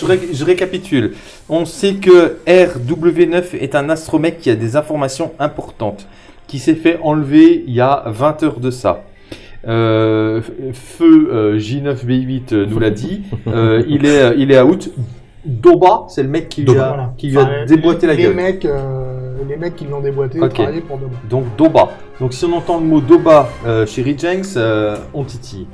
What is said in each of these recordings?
je, ré- je récapitule. On sait que RW9 est un astromec qui a des informations importantes, qui s'est fait enlever il y a 20 heures de ça. Euh, Feu euh, J9B8 euh, nous l'a dit. Euh, il, est, euh, il est out. Doba, c'est le mec qui lui a, Voilà. qui lui a Enfin, déboîté la les gueule. Mecs, euh, les mecs qui l'ont déboîté Ok. travaillaient pour Doba. Donc Doba. Donc si on entend le mot Doba euh, chez euh, on titille.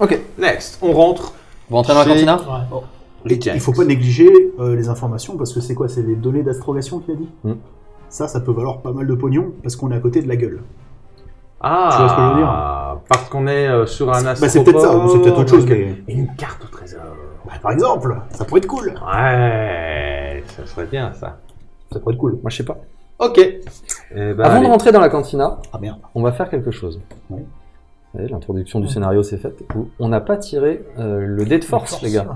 Ok, next. On rentre. Vous rentrez dans la Chez- cantina Ouais. Rejenks. Il faut pas négliger euh, les informations parce que c'est quoi? C'est les données d'astrogation qu'il a dit? Mm. Ça, ça peut valoir pas mal de pognon parce qu'on est à côté de la gueule. Ah, Tu vois ce que je veux dire? Parce qu'on est euh, sur un Bah, c'est peut-être ça, ou c'est peut-être autre chose. mais- Une carte au trésor. Bah, par exemple, ça pourrait être cool. Ouais, ça serait bien ça. Ça pourrait être cool. Moi, je sais pas. Ok. Eh ben, Avant de rentrer dans la cantina, Ah merde. on va faire quelque chose. Oui. L'introduction du scénario s'est faite. On n'a pas tiré euh, le dé de force, les gars.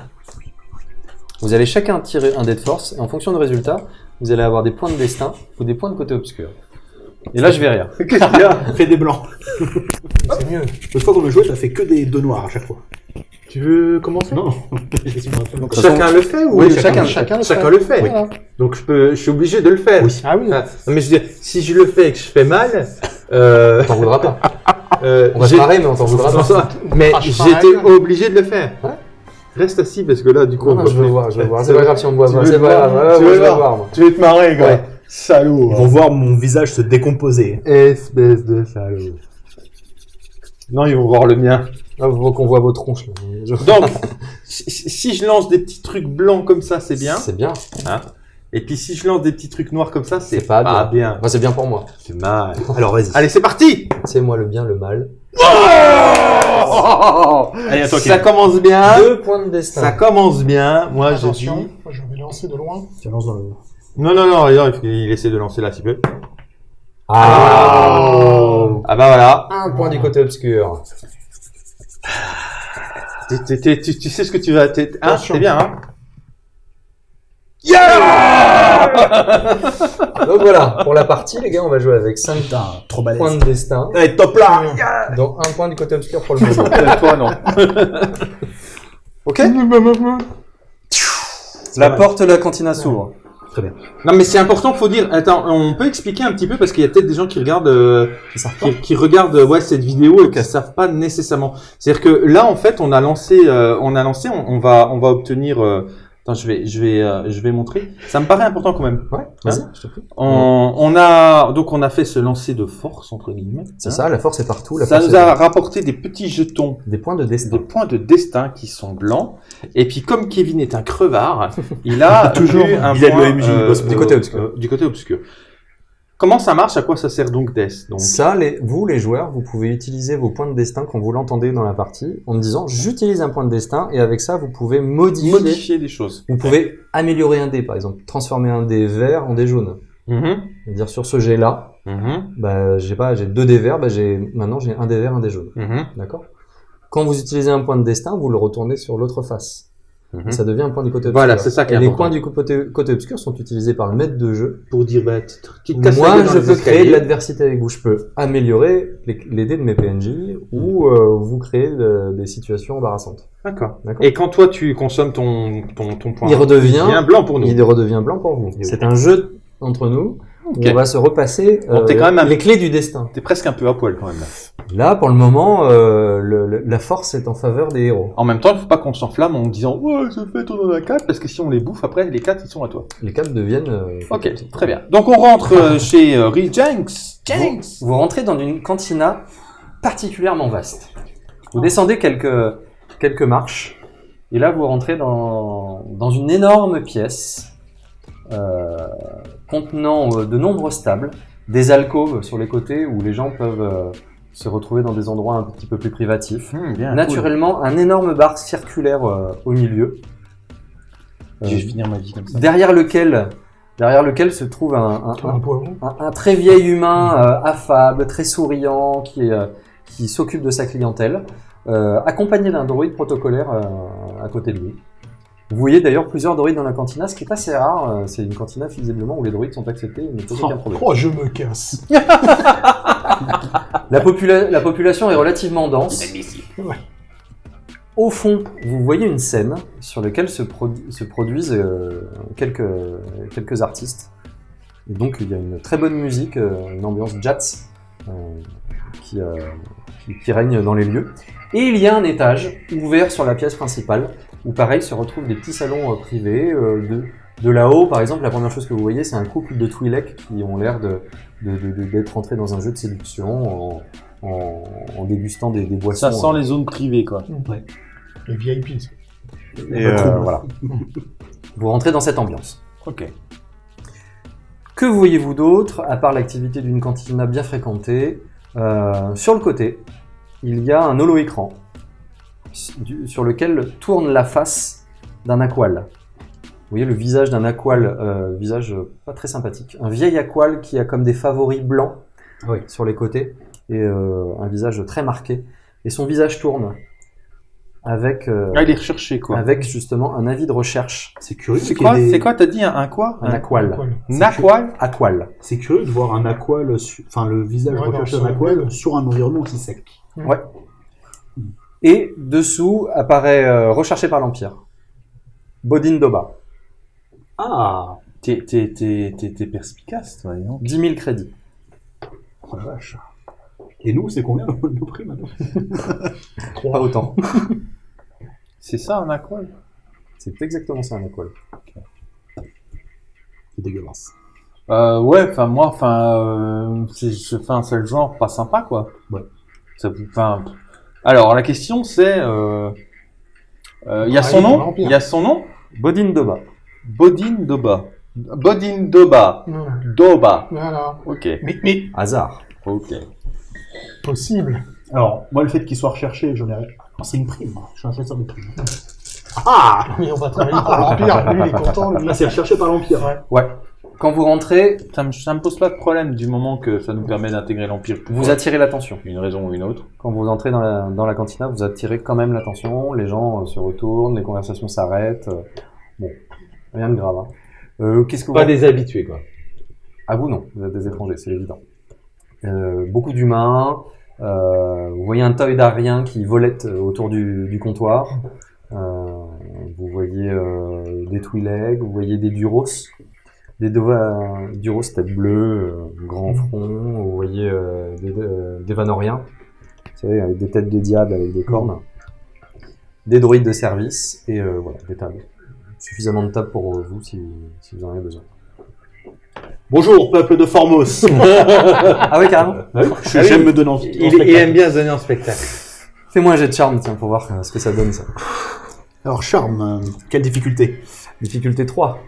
Vous allez chacun tirer un dé de force, et en fonction du résultat, vous allez avoir des points de destin ou des points de côté obscur. Et là, je vais rire. Qu'est-ce qu'il y a? Fais des blancs. C'est mieux. L'autre fois qu'on a joué, t'as fait que des deux noirs à chaque fois. Tu veux commencer? Non. Donc, Chacun le fait ou Oui, chacun, chacun- chacun, le fait. Voilà. Donc je peux, je suis obligé de le faire. Oui. Ah oui. Ah, mais je veux dire, si je le fais et que je fais mal, euh, t'en voudra pas. Euh, On va se marrer, mais on t'en voudra pas. ça- mais Ah, rien. obligé de le faire. Ouais. Reste assis parce que là, du coup, Non, on non, va je veux voir, je veux voir. C'est pas grave si on me voit Tu veux C'est le pas voir Tu veux je vais voir. Tu vas te marrer, gars. Ouais. Salaud. Ils vont voir mon visage se décomposer. Espèce de salaud. Non, ils vont voir le mien. Ah, faut qu'on voit vos tronches. là. Je- Donc, si, si je lance des petits trucs blancs comme ça, c'est bien. C'est bien. Hein Et puis si je lance des petits trucs noirs comme ça, c'est C'est pas pas, bien. bien. Moi, c'est bien pour moi. C'est mal. Alors vas-y. Allez, c'est parti C'est moi le bien, le mal. Allez, à toi, Ça Kevin. commence bien. Deux points de destin. Ça commence bien. Moi, je dis... Attention, je vais lancer de loin. Tu lances dans le. Non, non, non, il il essaie de lancer là, s'il peut. Ah. Ah bah voilà. Un point du côté obscur. Tu, tu sais ce que tu vas... t'es- Hein, Attention. c'est bien, hein? Donc voilà, pour la partie, les gars, on va jouer avec 5 Putain, trop balèze. points de destin, Allez, top là dont un point du côté obscur pour le moment. Toi, non. ok La porte de la cantina s'ouvre. Très bien. Non, mais c'est important, faut dire... Attends, on peut expliquer un petit peu, parce qu'il y a peut-être des gens qui regardent... euh, qui, qui regardent euh, ouais, cette vidéo et qui ne savent pas nécessairement. C'est-à-dire que là, en fait, on a lancé, euh, on a lancé, on, on va, on va obtenir. euh, attends, je vais, je vais, euh, je vais montrer. Ça me paraît important quand même. Ouais, vas-y, je te prie. On, on a donc on a fait ce lancer de force entre guillemets. C'est hein. ça, la force est partout. La Ça nous a rapporté des petits jetons, Des points de des destin. points de destin qui sont blancs. Et puis comme Kevin est un crevard, il a Toujours. un Il a de point, l'OMJ, il euh, du côté obscur. euh, du côté obscur. Comment ça marche? À quoi ça sert donc Death? Donc Ça, les, vous, les joueurs, vous pouvez utiliser vos points de destin quand vous l'entendez dans la partie en disant j'utilise un point de destin et avec ça, vous pouvez modifier. modifier des choses. Vous pouvez améliorer un dé, par exemple, transformer un dé vert en dé jaune. Mhm, C'est-à-dire sur ce jet-là, mhm, bah, j'ai pas, j'ai deux dés verts, bah, j'ai, maintenant j'ai un dé vert, un dé jaune. mhm, D'accord? Quand vous utilisez un point de destin, vous le retournez sur l'autre face. Mhm. Ça devient un point du côté obscur. Voilà, c'est ça qui est Et les points du côté, côté obscur sont utilisés par le maître de jeu. pour dire bah tu te- Moi, je peux créer de l'adversité avec vous. Je peux améliorer les, les dés de mes PNJ ou euh, vous créer de- des situations embarrassantes. D'accord. Et quand toi tu consommes ton ton, ton point, Il redevient- devient blanc pour nous. Il redevient blanc pour vous. C'est un jeu entre nous. On va se repasser Bon, euh, t'es quand même un- les clés du destin. T'es presque un peu à poil quand même. Là. Là, pour le moment, euh, le- le- la force est en faveur des héros. En même temps, il faut pas qu'on s'enflamme en disant ouais je fait on en a quatre parce que si on les bouffe après les quatre ils sont à toi. Les quatre deviennent. euh, Ok, très bien. Donc on rentre euh, chez euh, Real Jenks. Jenks. Vous, vous rentrez dans une cantina particulièrement vaste. Vous descendez quelques, quelques marches, et là vous rentrez dans, dans une énorme pièce euh, contenant euh, de nombreuses tables, des alcôves sur les côtés où les gens peuvent euh, se retrouver dans des endroits un petit peu plus privatifs. Bien. Naturellement, un énorme bar circulaire euh, au milieu. Euh, Je vais finir ma vie comme ça. derrière lequel, derrière lequel se trouve un, un- très vieil humain euh, affable, très souriant, qui, euh, qui s'occupe de sa clientèle, euh, accompagné d'un droïde protocolaire euh, à côté de lui. Vous voyez d'ailleurs plusieurs droïdes dans la cantina, ce qui est assez rare. euh, C'est une cantina visiblement où les droïdes sont acceptés et ne posent aucun problème. Oh, je me casse. La, popula- la population est relativement dense. Ouais. Au fond, vous voyez une scène sur laquelle se, produ- se produisent euh, quelques, quelques artistes. Et donc il y a une très bonne musique, euh, une ambiance jazz euh, qui, euh, qui, qui règne dans les lieux. Et il y a un étage ouvert sur la pièce principale où pareil se retrouvent des petits salons euh, privés. euh, de, de là-haut, par exemple, la première chose que vous voyez, c'est un couple de Twi'lek qui ont l'air de, de- de- de- d'être entrés dans un jeu de séduction en, en- en dégustant des, des boissons. Ça sent les zones privées, quoi. Les VIP. Et euh, voilà. Vous rentrez dans cette ambiance. Ok. Que voyez-vous d'autre, à part l'activité d'une cantina bien fréquentée Euh, Sur le côté, il y a un holo-écran du- sur lequel tourne la face d'un aqual. Vous voyez le visage d'un aqual, euh, visage euh, pas très sympathique. Un vieil aqual qui a comme des favoris blancs Oui. sur les côtés et euh, un visage très marqué. Et son visage tourne avec, euh, Ah, il est recherché, quoi. avec justement un avis de recherche. C'est curieux. C'est quoi, des- c'est quoi, t'as dit un, un quoi? Un aqual. Naqual Aqual? C'est curieux de voir un aqual, su- enfin le visage Ouais, recherché d'un aqual sur un environnement aussi sec. Et dessous apparaît euh, recherché par l'Empire. Bodin Doba. Ah, T'es, perspicace, toi, donc. 10 000 crédits. oh la vache. Et nous, c'est combien le prix maintenant Pas Trois. autant. C'est ça, un aqual? C'est exactement ça un aqual. C'est dégueulasse. Euh, ouais, enfin, moi, enfin, euh, c'est, le genre pas sympa, quoi. Ouais. Ça, vous- enfin, alors, la question, c'est, euh, euh, il y a Ah, son nom, il y a son nom, Bodin Doba. Bodin Doba. Bodin Doba. Doba. Voilà. Ok. Mais, mais Hasard. Ok. possible. Alors, moi, le fait qu'il soit recherché, j'en ai. Oh, c'est une prime. Je suis un chasseur de primes. Ah Mais on va travailler pour l'Empire. Lui, il est content. Lui. Là, c'est recherché par l'Empire. Ouais. Quand vous rentrez, Ça me, ça me pose pas de problème du moment que ça nous permet d'intégrer l'Empire. vous attirez l'attention. Une raison ou une autre. Quand vous entrez dans la, dans la cantina, vous attirez quand même l'attention. Les gens euh, se retournent, les conversations s'arrêtent. euh, Bon, rien de grave. hein. Euh, Qu'est-ce que vous... des habitués, quoi. À vous, non. Vous êtes des étrangers, c'est évident. Euh, beaucoup d'humains. euh, vous voyez un toy d'Arien qui volette euh, autour du, du comptoir. Euh, vous voyez euh, des Twi'lek, vous voyez des Duros. Des Dova- Duros tête bleue, euh, grand front. Vous voyez euh, des, euh, des Vanoriens. Vous savez, avec des têtes de diable avec des cornes. Des droïdes de service. Et euh, voilà, des tables. Suffisamment de tables pour vous si, si vous en avez besoin. Bonjour, peuple de Formos. Ah ouais, carrément Je- J'aime me donner en, en spectacle. bien se donner en spectacle. Fais-moi un jet de charme, tiens, pour voir euh, ce que ça donne, ça. Alors, charme, euh, quelle difficulté? Difficulté 3.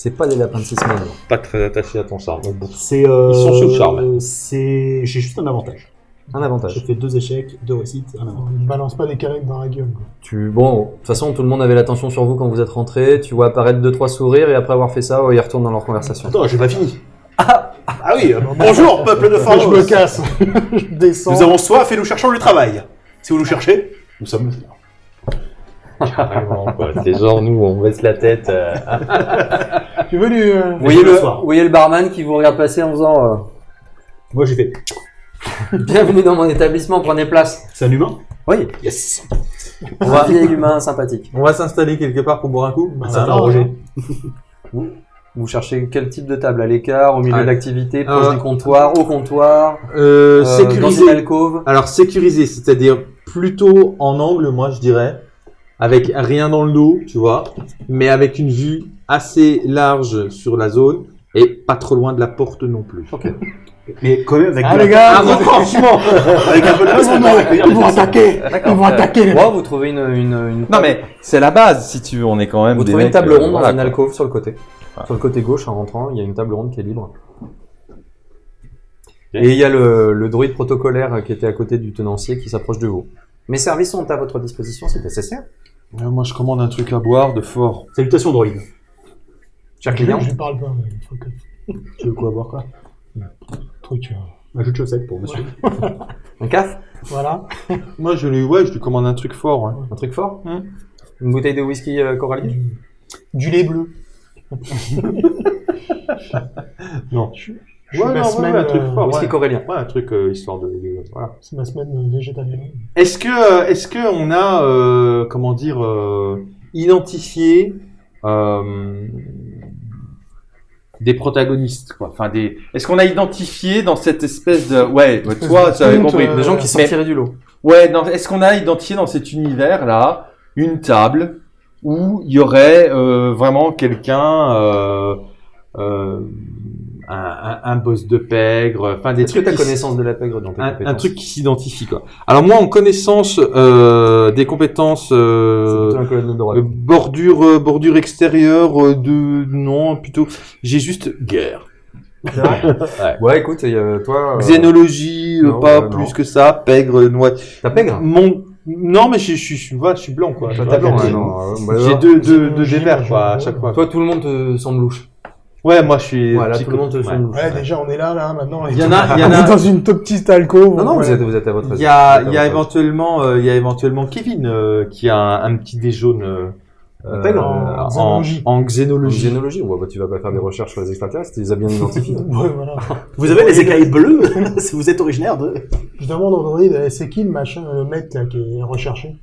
C'est pas des lapins de 6 semaines. Pas très attaché à ton charme. C'est. euh, Ils sont sous le charme. C'est. J'ai juste un avantage. Un J'ai avantage. fait deux échecs, deux réussites, un avantage. Il balance pas des canettes dans la gueule. quoi. Tu... Bon, de toute façon, tout le monde avait l'attention sur vous quand vous êtes rentré. Tu vois apparaître deux trois sourires et après avoir fait ça, ils retournent dans leur conversation. Attends, j'ai pas fini. Ah, oui, euh, bonjour, peuple de Formos. je me casse. je descends. Nous avons soif et nous cherchons du travail. Si vous nous cherchez, nous sommes. C'est genre nous, on baisse la tête. euh, Tu veux du. euh, Vous voyez, le le, soir. vous voyez le barman qui vous regarde passer en faisant euh, Moi, j'ai fait. Bienvenue dans mon établissement, prenez place. C'est un humain? Oui, Yes. on va un vieil humain sympathique. On va s'installer quelque part pour boire un coup. C'est un non, Roger. Vous cherchez quel type de table? À l'écart, au milieu Ah, de l'activité, proche euh, du comptoir, au comptoir, Euh, euh, dans sécurisé. une alcôve? Alors sécurisé, c'est-à-dire plutôt en angle, moi je dirais, avec rien dans le dos, tu vois, mais avec une vue assez large sur la zone et pas trop loin de la porte non plus. Ok. Mais quand même avec Ah, de les gars, Ah, franchement Avec un peu de Ils des vont attaquer. Ils vont attaquer. Moi, vous trouvez une, une, une Non mais c'est la base si tu veux, on est quand même. Vous des trouvez une table euh, ronde dans quoi. alcôve sur le côté. Voilà. Sur le côté gauche, en rentrant, il y a une table ronde qui est libre. Et il y a le, le druide protocolaire qui était à côté du tenancier qui s'approche de vous. Mes services sont à votre disposition, c'est nécessaire. Euh, moi je commande un truc à boire de fort. Salutations, droïde. Cher Je client, lui parle pas. mais il faut que- Tu veux quoi boire quoi Truc. euh, Un jeu de chaussettes pour monsieur. un caf, Voilà. Moi je lui, ouais, je lui commande un truc fort. ouais. un truc fort, Hmm. une bouteille de whisky euh, corallier. Du, du lait bleu. Non. Je Ouais, fais ma non, ouais, semaine, ouais, un truc euh, fort. Whisky ouais. corélien. Ouais, un truc euh, histoire de, de- voilà. C'est ma semaine euh, végétarienne. Est-ce que, est-ce que on a, euh, comment dire, euh, identifié euh, des protagonistes, quoi? Enfin, des. Est-ce qu'on a identifié dans cette espèce de, ouais, ouais, toi, tu avais compris. euh, Des gens qui Mais- sortiraient du lot. Ouais, dans- est-ce qu'on a identifié dans cet univers-là une table où il y aurait euh, vraiment quelqu'un, euh, euh, un, un, boss de pègre, enfin des Est-ce que trucs tu as qui s- connaissance de la pègre dans tes un, compétences un truc qui s'identifie quoi. Alors moi en connaissance euh, des compétences C'est euh, plutôt un de droite. euh, bordure euh, bordure extérieure euh, de non plutôt j'ai juste guerre. Vrai? Ouais, écoute, et, euh, toi. euh, Xénologie euh, non, pas ouais, plus que ça, pègre noix. T'as pègre? Mon non mais je je je, je, vois, je suis blanc quoi. Toi, t'as blanc, ouais, non, euh, bah, J'ai alors, deux, deux, deux moi, quoi à chaque fois. Toi, tout le monde te semble louche. Ouais moi je suis. Voilà, tout le monde te ouais. Ouais, déjà, on est là, là, maintenant. Il y en a il y en On est a dans une top petite alcôve. Non, non, vous êtes, vous êtes à votre Il y a, il y a éventuellement, euh, il y a éventuellement Kevin euh, qui a un, un petit dé jaune euh, en en, xénologie. en En xénologie. on voit, bah, tu vas pas faire des recherches sur les extraterrestres, tu les as bien identifiés. Ouais, voilà. Vous avez les écailles bleues si vous êtes originaire de. Je demande au droïde, c'est qui le machin, le mec là, qui est recherché?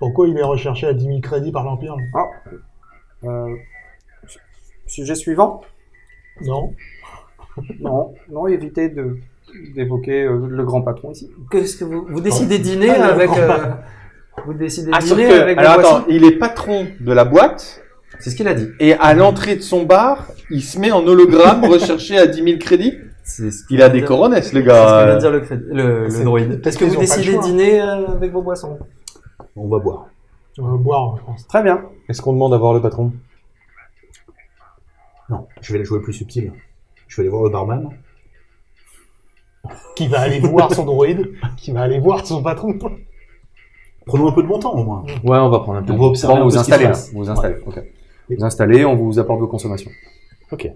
Pourquoi il est recherché à 10 000 crédits par l'Empire? Là Euh, sujet suivant Non Non, non, évitez de d'évoquer euh, le grand patron ici. Qu'est-ce que vous vous décidez de dîner Ah, le avec euh, patron. vous décidez de Ah, dîner que, avec alors attends, il est patron de la boîte C'est ce qu'il a dit. et à l'entrée de son bar, il se met en hologramme recherché à 10 000 crédits. C'est ce Il a des coronets, le C'est ce que gars. vient de dire le, crédit- le, le droïde. Est-ce que vous décidez dîner euh, avec vos boissons On va boire. On va boire, je pense. Très bien. Est-ce qu'on demande à voir le patron? Non, je vais aller jouer plus subtil. Je vais aller voir le barman. Qui va aller voir son droïde Qui va aller voir son patron Prenons un peu de bon temps au moins. Ouais, on va prendre un peu. On va observer Bon, un vous peu ce qui installez, se là. passe. Vous installez. ok. Vous installez, on vous apporte vos consommations. Ok.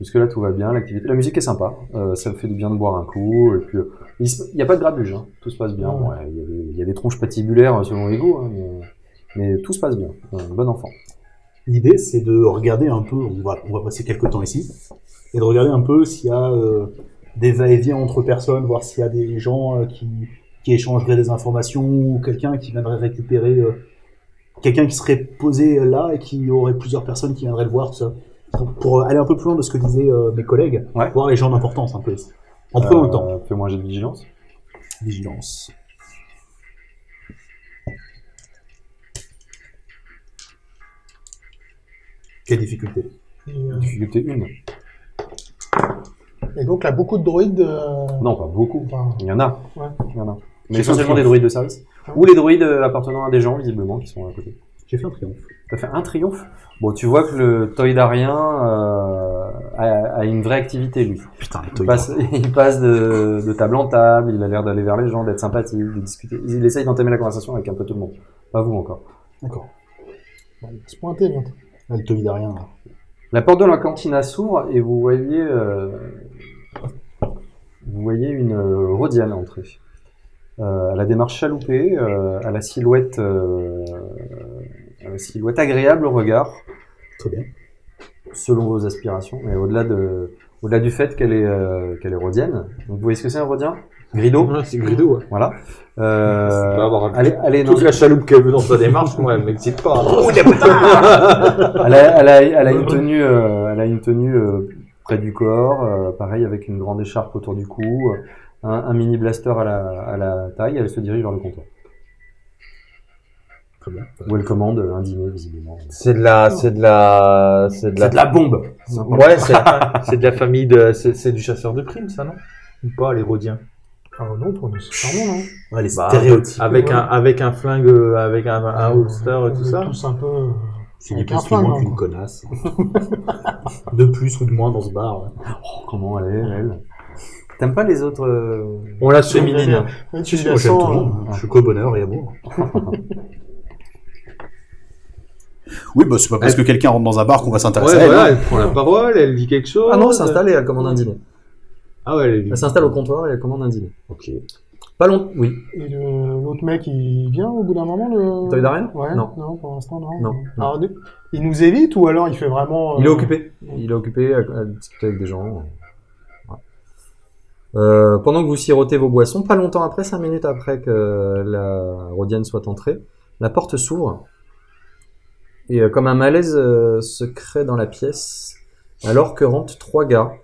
Jusque là, tout va bien. L'activité, la musique est sympa. Euh, ça me fait du bien de boire un coup. Et puis, euh, il n'y a pas de grabuge. Hein. Tout se passe bien. Ouais, Il y, a des- il y a des tronches patibulaires euh, selon les goûts, hein, mais, mais tout se passe bien. Un bon enfant. L'idée, c'est de regarder un peu, on va, on va passer quelques temps ici, et de regarder un peu s'il y a euh, des va-et-vient entre personnes, voir s'il y a des gens euh, qui, qui échangeraient des informations, ou quelqu'un qui viendrait récupérer, euh, quelqu'un qui serait posé là et qui aurait plusieurs personnes qui viendraient le voir, tout ça. Pour, pour aller un peu plus loin de ce que disaient mes collègues, Ouais. voir les gens d'importance un peu. En le temps. Fais-moi un jet de vigilance. Vigilance. Quelle difficulté et, euh, Difficulté 1. et donc là, beaucoup de droïdes. euh, Non, pas beaucoup. enfin, Il y en a. Ouais. Il y en a. Mais essentiellement des droïdes de service. Ou les droïdes euh, appartenant à des gens, visiblement, qui sont à côté. J'ai fait un triomphe. T'as fait un triomphe? Bon, tu vois que le toïdarien euh, a, a une vraie activité, lui. Putain, les Il passe, il passe de, de table en table, il a l'air d'aller vers les gens, d'être sympathique, de discuter. Il essaye d'entamer la conversation avec un peu tout le monde. Pas vous encore. D'accord. bon, il va se pointer bientôt. Ah, le toïdarien, là. La porte de la cantina s'ouvre et vous voyez, euh, vous voyez une euh, Rhodiane entrer. Euh, elle a des marches chaloupées, euh, à la silhouette, à la silhouette agréable au regard, Très bien. selon vos aspirations, mais au-delà de, au-delà du fait qu'elle est, qu'elle est Rhodienne. Donc vous voyez ce que c'est un Rhodien Grido, c'est Grido, ouais. voilà. Euh, avoir un- est dans Toute la chaloupe qu'elle veut dans sa démarche, moi, elle m'excite pas. elle a, elle a, elle a une tenue, euh, elle a une tenue euh, près du corps, euh, pareil avec une grande écharpe autour du cou, euh, un, un mini blaster à la, à la taille. Elle se dirige vers le comptoir Très bien. où elle commande un dîner visiblement. C'est de la, c'est de la, c'est de la, C'est de la bombe. ouais, c'est, de la famille de, c'est, c'est du chasseur de primes, ça, non? Ou pas, les Rhodiens? Ah non, pour nous, c'est charmant, non Ouais, les Bah, stéréotypes. Avec ouais. un, avec un flingue, euh, avec un, un holster et On tout est ça. tous un peu. euh, C'est un plus qu'une hein. connasse. de plus ou de moins dans ce bar. ouais. Oh, comment elle est, elle T'aimes pas les autres euh, On l'a féminine. tu moi, j'aime tout le monde. Je suis qu'au bonheur et amour. oui, bah c'est pas parce que quelqu'un rentre dans un bar qu'on va s'intéresser Ouais, à elle. voilà, hein. elle prend la parole, elle dit quelque chose. Ah non, elle s'installe et elle commande un dîner. Ah ouais, elle Elle s'installe au comptoir et elle commande un dîner. Ok. Pas long, oui. Et l'autre mec, il vient au bout d'un moment le. Toïdarien Ouais. Non. Non, pour l'instant, non. Non, non. Alors, de- il nous évite ou alors il fait vraiment. Il est euh, occupé. Il est occupé à, à discuter avec des gens. Euh, pendant que vous sirotez vos boissons, pas longtemps après, 5 minutes après que la Rodienne soit entrée, la porte s'ouvre et euh, comme un malaise euh, se crée dans la pièce, alors que rentrent trois gars,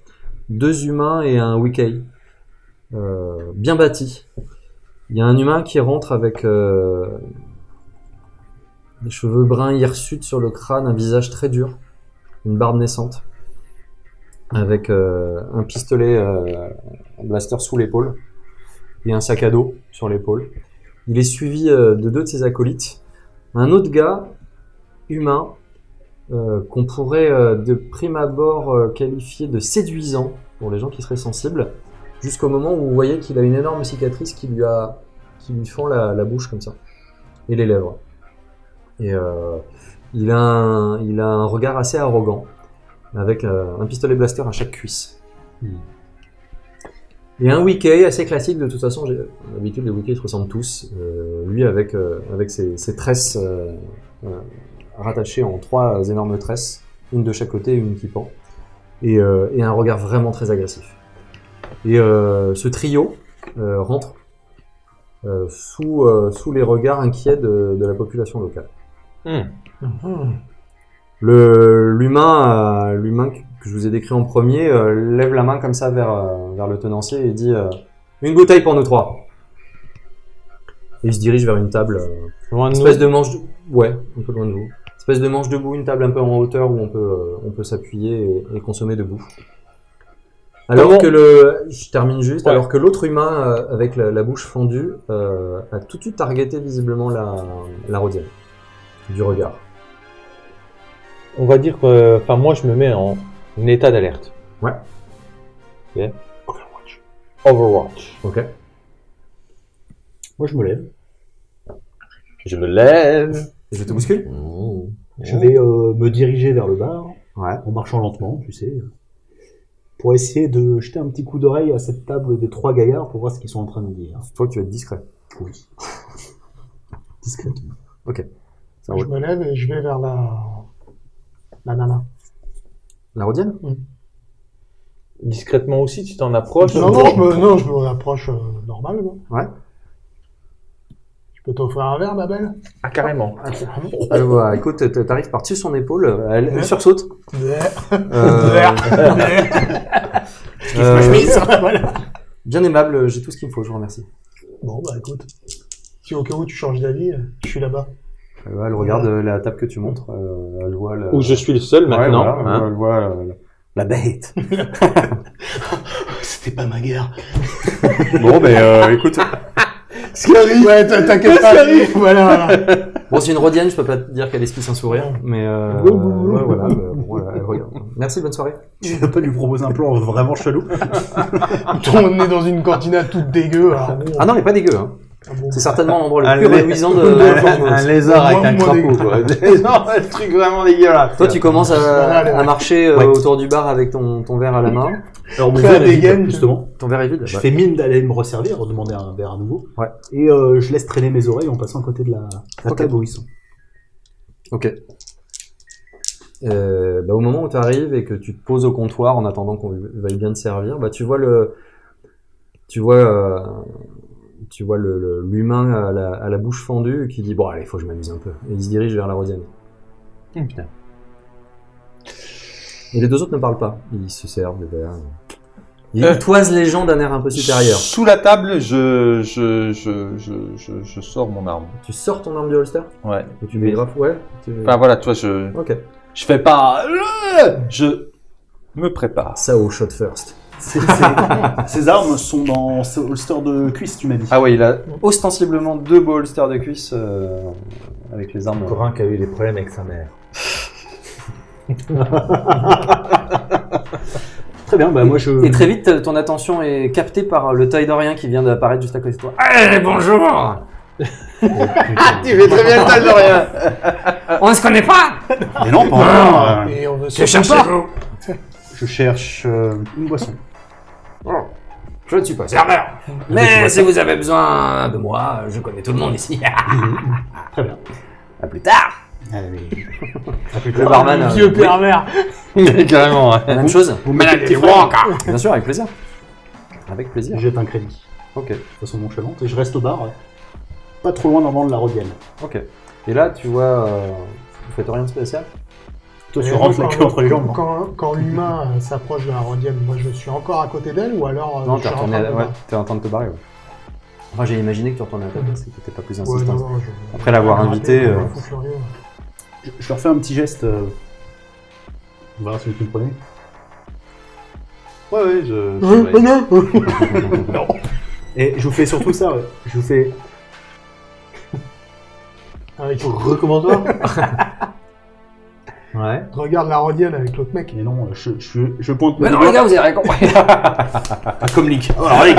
deux humains et un Wikei, euh, bien bâtis. Il y a un humain qui rentre avec euh, des cheveux bruns hirsutes sur le crâne, un visage très dur, une barbe naissante, avec euh, un pistolet, un blaster sous l'épaule et un sac à dos sur l'épaule. Il est suivi de deux de ses acolytes. Un autre gars, humain, euh, qu'on pourrait euh, de prime abord euh, qualifier de séduisant pour les gens qui seraient sensibles, jusqu'au moment où vous voyez qu'il a une énorme cicatrice qui lui, a, qui lui fend la, la bouche comme ça, et les lèvres. Et il, a un, il a un regard assez arrogant, avec un pistolet blaster à chaque cuisse. Et un wiki assez classique, de toute façon, j'ai l'habitude les wikis se ressemblent tous. Euh, lui avec, euh, avec ses, ses tresses euh, rattachées en trois énormes tresses, une de chaque côté et une qui pend. Et, euh, et un regard vraiment très agressif. Et euh, ce trio euh, rentre sous, sous les regards inquiets de, de la population locale. Hmm. Le l'humain l'humain que je vous ai décrit en premier lève la main comme ça vers vers le tenancier et dit une bouteille pour nous trois. Et il se dirige vers une table, Loin de espèce nous. de manche, de... ouais, un peu loin de vous, espèce de manche debout, une table un peu en hauteur où on peut euh, on peut s'appuyer et, et consommer debout. Alors Comment- que le, je termine juste, Ouais. alors que l'autre humain euh, avec la, la bouche fendue euh, a tout de suite targeté visiblement la la rodienne du regard. On va dire que, enfin, moi, je me mets en état d'alerte. Ouais. Ok. Overwatch. Ok. Moi, je me lève. Je me lève. Je te bouscule. Je vais euh, me diriger vers le bar, Ouais. en marchant lentement, tu sais, pour essayer de jeter un petit coup d'oreille à cette table des trois gaillards pour voir ce qu'ils sont en train de dire. Toi, tu vas être discret. Oui. Discrètement. Ça Je roule. me lève et je vais vers la, la nana. La rodienne Discrètement aussi, tu t'en approches. Non, non, je me, non, je me rapproche euh. Ouais. Je peux t'offrir un verre, ma belle Ah, carrément. Euh, voilà, écoute, t- t'arrives par-dessus son épaule, elle, elle sursaute. Euh, voilà. bien aimable, j'ai tout ce qu'il me faut, je vous remercie. Bon, bah écoute. Si au cas où tu changes d'avis, je suis là-bas. Euh, elle regarde euh, la table que tu montres, euh, elle voit le... Où je suis le seul Ouais, maintenant. voilà, hein. elle voit la bête. C'était pas ma guerre. bon, ben euh, écoute, Ce qui arrive Ouais, t'in- t'inquiète pas. Voilà, voilà. bon, c'est une rodienne, je peux pas te dire qu'elle esquisse un sourire, mais euh, ouais, voilà, bah, bon, voilà, elle regarde. Merci, bonne soirée. Tu vas pas lui proposer un plan vraiment chelou? On est dans une cantina toute dégueu. Alors bon, Ah non, elle est pas dégueu, hein. Ah c'est certainement l'endroit le Un plus réduisant de... un, un lézard avec un crapaud, quoi. non, un truc vraiment dégueulasse. Toi, tu commences à, marcher euh, Ouais. autour du bar avec ton, ton verre à la main. Alors, mon Très verre est vide, dégaine. justement. Ton verre est vide Je Bah, fais mine d'aller me resservir, demander un verre à nouveau. Ouais. Et euh, je laisse traîner mes oreilles en passant à côté de la, la Ok. table où ils sont. Ok. Euh, bah, au moment où tu arrives et que tu te poses au comptoir en attendant qu'on veuille bien te servir, bah, tu vois le, tu vois, euh, tu vois l'humain à la, à la bouche fendue qui dit bon allez, faut que je m'amuse un peu. Et il se dirige vers la rosienne. Hum, putain. Et les deux autres ne parlent pas. Ils se servent des verres. Ils Euh. toisent les gens d'un air un peu supérieur. Sous la table, je, je, je, je, je, je sors mon arme. Tu sors ton arme du holster? Ouais. et tu mets grave. Ouais. tu- Enfin voilà, toi, je, Ok. je fais pas. Je me prépare. Ça au shot first. Ces, ces- ces armes sont dans ce holster de cuisse, tu m'as dit. Ah ouais, il a. Ostensiblement deux beaux holsters de cuisse euh, avec les armes. Encore un qui a eu des problèmes avec sa mère. Très bien, bah moi je. Et très vite, ton attention est captée par le Taïdorien qui vient d'apparaître juste à côté de toi. Eh, bonjour Ah, tu fais très bien le tal de rien. On ne se connaît pas Mais non, pas encore. Et on veut Que se cherchez-vous Je cherche euh, une boisson. Je ne suis pas serveur. Mais si vous avez besoin de moi, je connais tout le monde ici. Très bien. à plus tard Allez. Le barman. euh, Vieux oui, pervers. Carrément. ouais. la même chose Vous mettez des Bien sûr, avec plaisir. Avec plaisir. Je jette un crédit Ok, de façon nonchalante et je reste au bar, euh, pas trop loin d'en de la Rodienne. ok. Et là, tu vois, euh, vous faites rien de spécial? Toi, tu rentres la quand- queue entre les jambes. non Quand, quand l'humain euh, s'approche de la Rodienne, moi je suis encore à côté d'elle ou alors euh, Non, t'es en ouais, en train de te barrer. Ouais. Enfin, j'ai imaginé que tu retournais à ta place et que t'étais pas plus Ouais, insistant. non, non, je- Après l'avoir invité, euh. Je, je leur fais un petit geste. euh, On verra celui qui me prenait. Ouais, ouais, je. Je- euh, non. Et je vous fais surtout ça, ouais. Je vous fais. Avec- Recommande-toi. ouais. Regarde la Rodienne avec l'autre mec. Mais non, je, je, je pointe Mais non, les gars, vous avez rien compris Ah, comme Link. Alors, allez.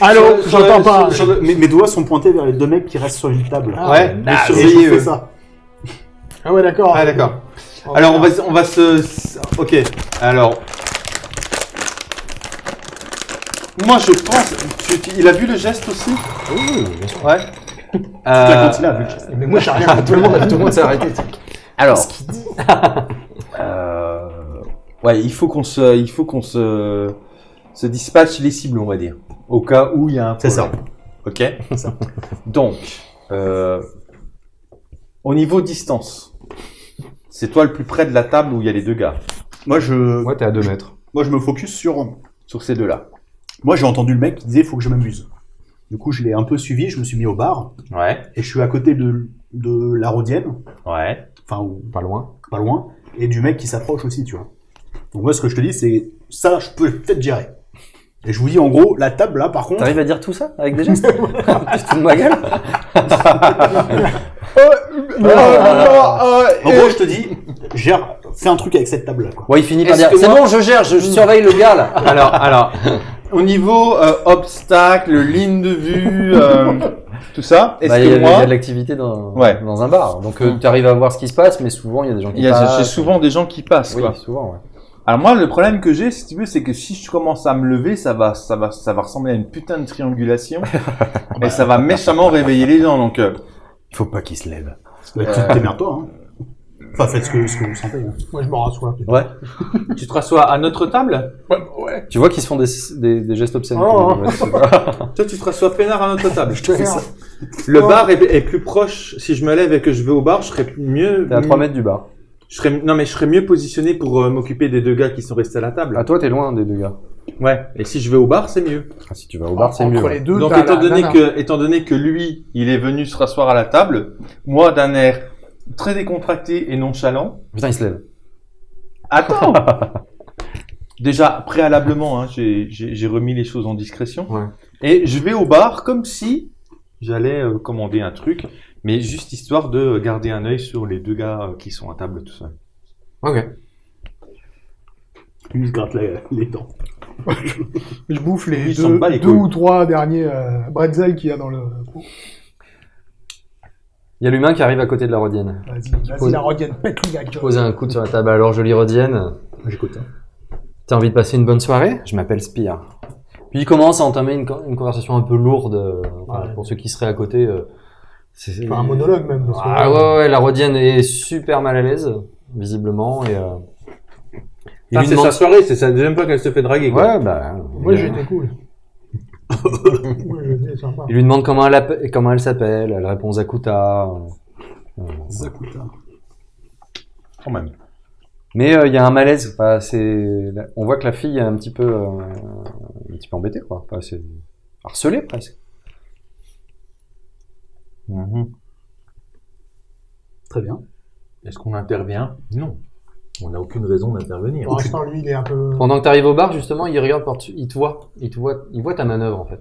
Allô, j'entends pas. sur mes, mes doigts sont pointés vers les deux mecs qui restent sur une table. Ah, ouais, mais surveillez eux. ça. Ah ouais, d'accord. Ah, d'accord. Alors, on va, on va se. Ok, alors. Moi, je pense. tu- tu- il a vu le geste aussi? Oui, bien sûr. Ouais. La Euh, cantine a vu le geste. Mais moi j'ai rien Tout le monde, tout le monde s'est arrêté. Alors. Euh, ouais, il faut qu'on se, il faut qu'on se, se dispatche les cibles, on va dire, au cas où il y a un C'est ça. Ok. Donc, euh, au niveau distance, c'est toi le plus près de la table où il y a les deux gars, Moi, je, Ouais, t'es à 2 mètres. moi, je me focus sur. sur ces deux-là. Moi, j'ai entendu le mec qui disait faut que je m'amuse. Du coup, je l'ai un peu suivi, je me suis mis au bar Ouais. et je suis à côté de, de la Rodienne, Ouais. enfin, ou Pas loin. pas loin, et du mec qui s'approche aussi, tu vois. Donc, moi, ce que je te dis, c'est ça, je peux peut-être gérer. Et je vous dis, en gros, la table là, par contre, T'arrives à dire tout ça avec des gestes Tu te fous de ma gueule en gros, je te dis, gère, fais un truc avec cette table là, quoi. Ouais, il finit par dire C'est moi- bon, je gère, je, je surveille le gars là. Alors, alors, au niveau euh, obstacle, ligne de vue, euh, tout ça, est-ce Bah, il y, que a- il y a de l'activité dans, Ouais. dans un bar. Donc euh, tu arrives à voir ce qui se passe, mais souvent il y a des gens qui il y a passent. j'ai souvent des gens qui passent, Oui, quoi. souvent, ouais. Alors moi, le problème que j'ai, si tu veux, c'est que si je commence à me lever, ça va, ça va, ça va ressembler à une putain de triangulation, et ça va méchamment réveiller les gens. Donc, euh, Il faut pas qu'il se lève. Bah, tu Démerde-toi, hein. Enfin, faites ce que, ce que vous sentez. hein. Moi je me rassois. Ouais. tu te rassois à notre table? Ouais, ouais. Tu vois qu'ils se font des, des, des gestes obscènes. Oh. Toi, tu te rassois peinard à notre table. Je te fais ça. Le Oh. bar est, est plus proche. Si je me lève et que je vais au bar, je serais mieux. T'es à 3 mètres du bar. Je serais, non, mais je serais mieux positionné pour euh, m'occuper des deux gars qui sont restés à la table. À toi, t'es loin des deux gars. Ouais. Et si je vais au bar, c'est mieux. Ah, si tu vas au bar, c'est Entre mieux. les deux, Donc t'as étant la donné nana. que étant donné que lui, il est venu se rasseoir à la table, moi d'un air très décontracté et nonchalant. Putain, il se lève. Attends. Déjà préalablement, hein, j'ai remis les choses en discrétion Ouais. et je vais au bar comme si j'allais euh, commander un truc, mais juste histoire de garder un œil sur les deux gars euh, qui sont à table tout seuls. Ok. Lui, il se gratte les dents. Je bouffe les s'en deux, bat les deux couilles. ou trois derniers euh, bretzels qu'il y a dans le. Il y a l'humain qui arrive à côté de la Rodienne. Vas-y, vas-y, la Rodienne, pète-lui la gueule. Poser un coup sur la table. Alors, jolie Rodienne, J'écoute. hein. t'as envie de passer une bonne soirée? Je m'appelle Spire. Puis il commence à entamer une, co- une conversation un peu lourde. euh, Ouais. Pour ceux qui seraient à côté. euh, c'est Enfin, un monologue même. Parce Ah ouais, ouais, ouais, la Rodienne est super mal à l'aise, visiblement. Et, euh, il lui demande... soirée, c'est sa deuxième fois qu'elle se fait draguer. Ouais, bah. Moi été cool. Sympa. Il lui demande comment elle, comment elle s'appelle, elle répond Zakuta. euh, Zakuta. Quand même. Mais euh, il y a un malaise. Enfin. On voit que la fille est un petit peu, euh, un petit peu embêtée, quoi. Enfin, c'est harcelée presque. Mhm. Très bien. Est-ce qu'on intervient? Non. On n'a aucune raison d'intervenir. Pour l'instant, lui, il est un peu. Pendant que tu arrives au bar, justement, il regarde par il te voit, il te voit, il voit ta manœuvre en fait.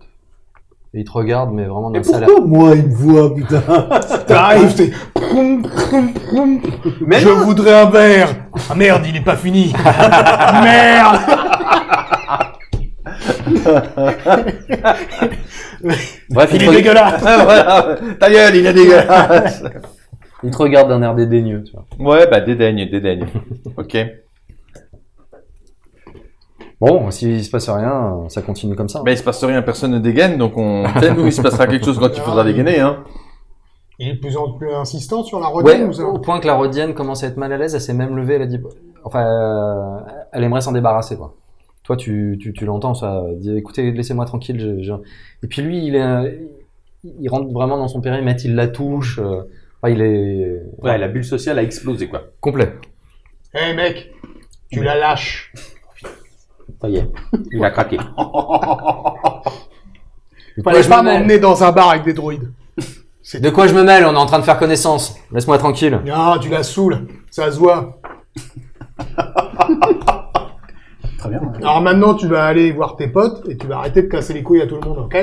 Et il te regarde, mais vraiment d'un salaire. moi, il me voit, putain T'arrives, t'es. Je voudrais un verre. Ah merde, il est pas fini. merde. Bref, il, est dégueulasse. voilà, ta gueule, il est dégueulasse. il te regarde d'un air dédaigneux, tu vois. ouais, bah dédaigne, dédaigne. ok. Bon, s'il se passe rien, ça continue comme ça. Bah il se passe rien, personne ne dégaine, donc on. Sais, nous, il se passera quelque chose quand il faudra dégainer, hein. Il est de plus en plus insistant sur la Ouais, Rodienne ou ça au point que la Rodienne commence à être mal à l'aise, elle s'est même levée, elle a dit, enfin, euh, elle aimerait s'en débarrasser, quoi. toi, tu, tu, tu l'entends, ça. Dit, écoutez, laissez-moi tranquille. je- je- Et puis lui, il, est, il rentre vraiment dans son périmètre, il la touche. euh, enfin, il est Ouais, la bulle sociale a explosé, quoi. complet. Hé mec, tu la lâches. Ça y est, il a craqué. De quoi, Fallait je pas me mêle m'emmener dans un bar avec des droïdes. De quoi je me mêle? On est en train de faire connaissance. Laisse-moi tranquille. Non, tu la saoules. Ça se voit. Très bien. Alors maintenant, tu vas aller voir tes potes et tu vas arrêter de casser les couilles à tout le monde, ok?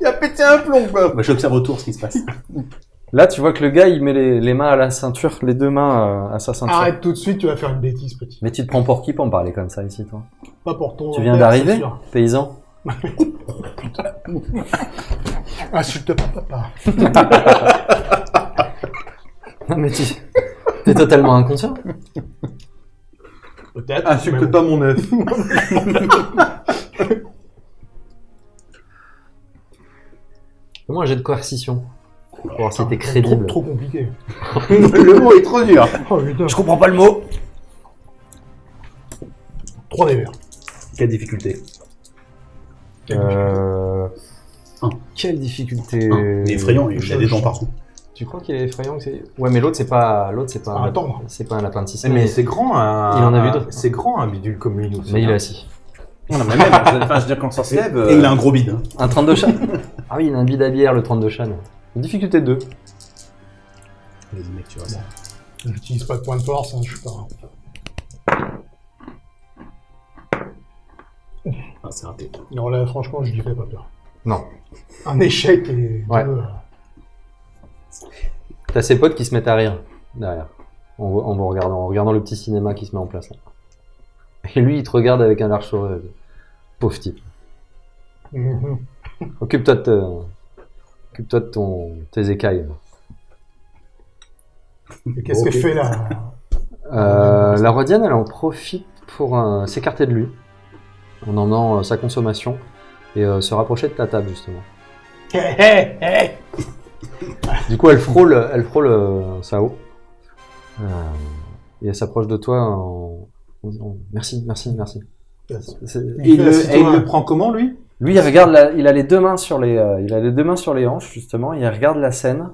Il a pété un plomb, quoi. Bah, J'observe autour ce qui se passe. Là, tu vois que le gars, il met les, les mains à la ceinture, les deux mains euh, à sa ceinture. Arrête tout de suite, tu vas faire une bêtise, petit. Mais tu te prends pour qui pour me parler comme ça ici, toi? Pas pour ton. Tu viens d'arriver, paysan? Insulte pas papa. Non, mais tu es totalement inconscient. Peut-être. Insulte pas mon œuf. Fais-moi un jet de coercition. Pour voir si t'es Trop, crédible. trop compliqué. Le mot est trop dur. Oh putain. comprends pas le mot. 3 des verts. Quelle difficulté Euh... Un. Quelle difficulté. Il est effrayant, il a des dents partout. Tu crois qu'il est effrayant que c'est Ouais, mais l'autre c'est pas l'autre c'est pas Ah, un... attends. c'est pas un lapin de six Mais c'est grand, un... Il en a vu un- d'autres. C'est grand, un bidule comme lui. Mais il est assis. Non, mais même, enfin, je veux dire, quand ça se Et, lève... et il a euh, un gros bide. Un 32 chan Ah oui, il a un bide à bière le 32 chan. Une difficulté de 2. Vas-y, mec, tu ça. J'utilise pas de point de force, hein, je suis pas. Ah, c'est raté. Non, là, franchement, je lui fais pas peur. Non. Un échec et. Ouais. deux, T'as ses potes qui se mettent à rire derrière. En, en vous regardant, en regardant le petit cinéma qui se met en place là. Et lui, il te regarde avec un large sourire. Pauvre type. mhm. Occupe-toi de, te- de ton... tes écailles. Qu'est-ce Ok. qu'elle fait là Euh, la Rodienne, elle en profite pour euh, s'écarter de lui, en emmenant euh, sa consommation, et euh, se rapprocher de ta table, justement. Du coup, elle frôle, elle frôle euh, Sao. Euh, et elle s'approche de toi en, en disant Merci, merci, merci. C'est- Et il, le, Assis-toi. et il le prend comment, lui? Lui, il regarde, la- il a les deux mains sur les, euh, il a les deux mains sur les hanches justement. Il regarde la scène.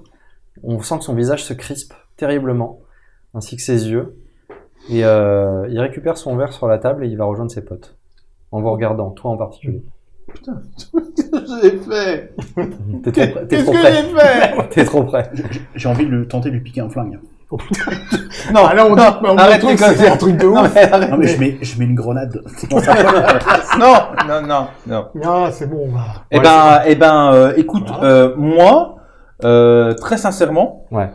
On sent que son visage se crispe terriblement, ainsi que ses yeux. Et euh, il récupère son verre sur la table et il va rejoindre ses potes, en vous regardant, toi en particulier. J'ai fait T'es trop, près- t'es Qu'est-ce que j'ai fait T'es trop près. J'ai envie de le tenter de lui piquer un flingue. Non, Ah là, on dit non, que on arrête c'est un truc de Non, ouf. mais arrête. Non, mais je mets, je mets une grenade. Non, non, non, non. Ah, c'est bon, on va. Eh Ouais, ben, eh ben, euh, écoute, Voilà. euh, moi, euh, très sincèrement, Ouais.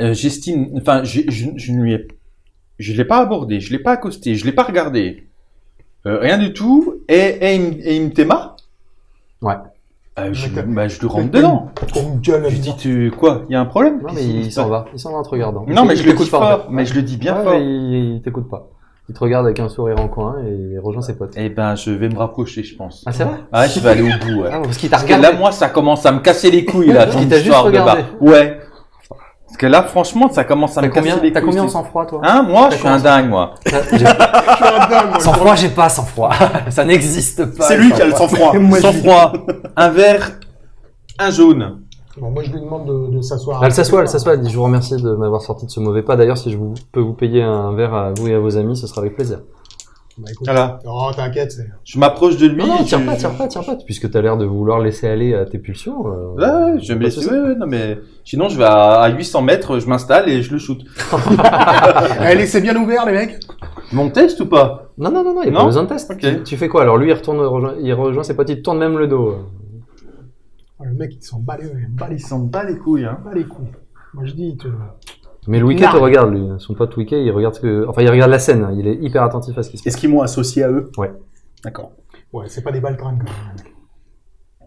euh, j'estime, enfin, j'ai- je, je ne lui ai, je l'ai pas abordé, je l'ai pas accosté, je l'ai pas regardé, Euh, rien du tout, et, et, il me- et il me téma. Ouais. Euh, je, bah, je lui rentre dedans. Ton Je dis, tu, quoi, il y a un problème? Non, mais il se s'en va. Il s'en va en te regardant. Non, mais je le dis t'écoute pas, mais je le dis bien Ouais, fort. mais il, t'écoute pas. Il te regarde avec un sourire en coin et il rejoint ses potes. Eh ben, je vais me rapprocher, je pense. Ah, c'est vrai? Ah, je vais aller au bout, ouais. Ah, parce qu'il t'a Parce que regardé. là, moi, ça commence à me casser les couilles, là. Juste histoire de regardé. bar. Ouais. Parce que là, franchement, ça commence à T'as me casser combien, les t'as combien en c'est- sang-froid, toi Hein, moi, je suis un dingue, moi. Je suis un dingue, moi. Sang-froid, j'ai pas sang-froid. Ça n'existe pas. C'est lui qui a le sang-froid. Moi, je Sans lui- froid, un vert, un jaune. Bon, moi, je lui demande de, de s'asseoir. Elle s'assoit, elle s'assoit, elle dit je vous remercie de m'avoir sorti de ce mauvais pas. D'ailleurs, si je vous, peux vous payer un verre à vous et à vos amis, ce sera avec plaisir. Bah, écoute. Voilà. Oh, t'inquiète, c'est. Je m'approche de lui. Non, tire pas, tire pas, tire pas, puisque t'as l'air de vouloir laisser aller à tes pulsions. euh, Ouais, je vais me laisser. souci. Ouais, ouais, non, mais sinon, je vais à, à 800 mètres, je m'installe et je le shoot. Allez, c'est bien ouvert, les mecs. Mon test ou pas? Non, non, non, non, il n'y a Non pas besoin de test. Tu, tu fais quoi Alors? Lui, il retourne, rejoint, il rejoint ses potes, il tourne même le dos. Oh, le mec, il s'en bat les, il bat les, s'en bat les couilles, hein. bat les couilles. Moi, je dis, il te... Mais le Non. te regarde, lui. Son pote Wicket, il regarde ce que. Enfin, il regarde la scène, il est hyper attentif à ce qui se passe. Est-ce qu'ils m'ont associé à eux Ouais. D'accord. Ouais, c'est pas des baltringues, quand même.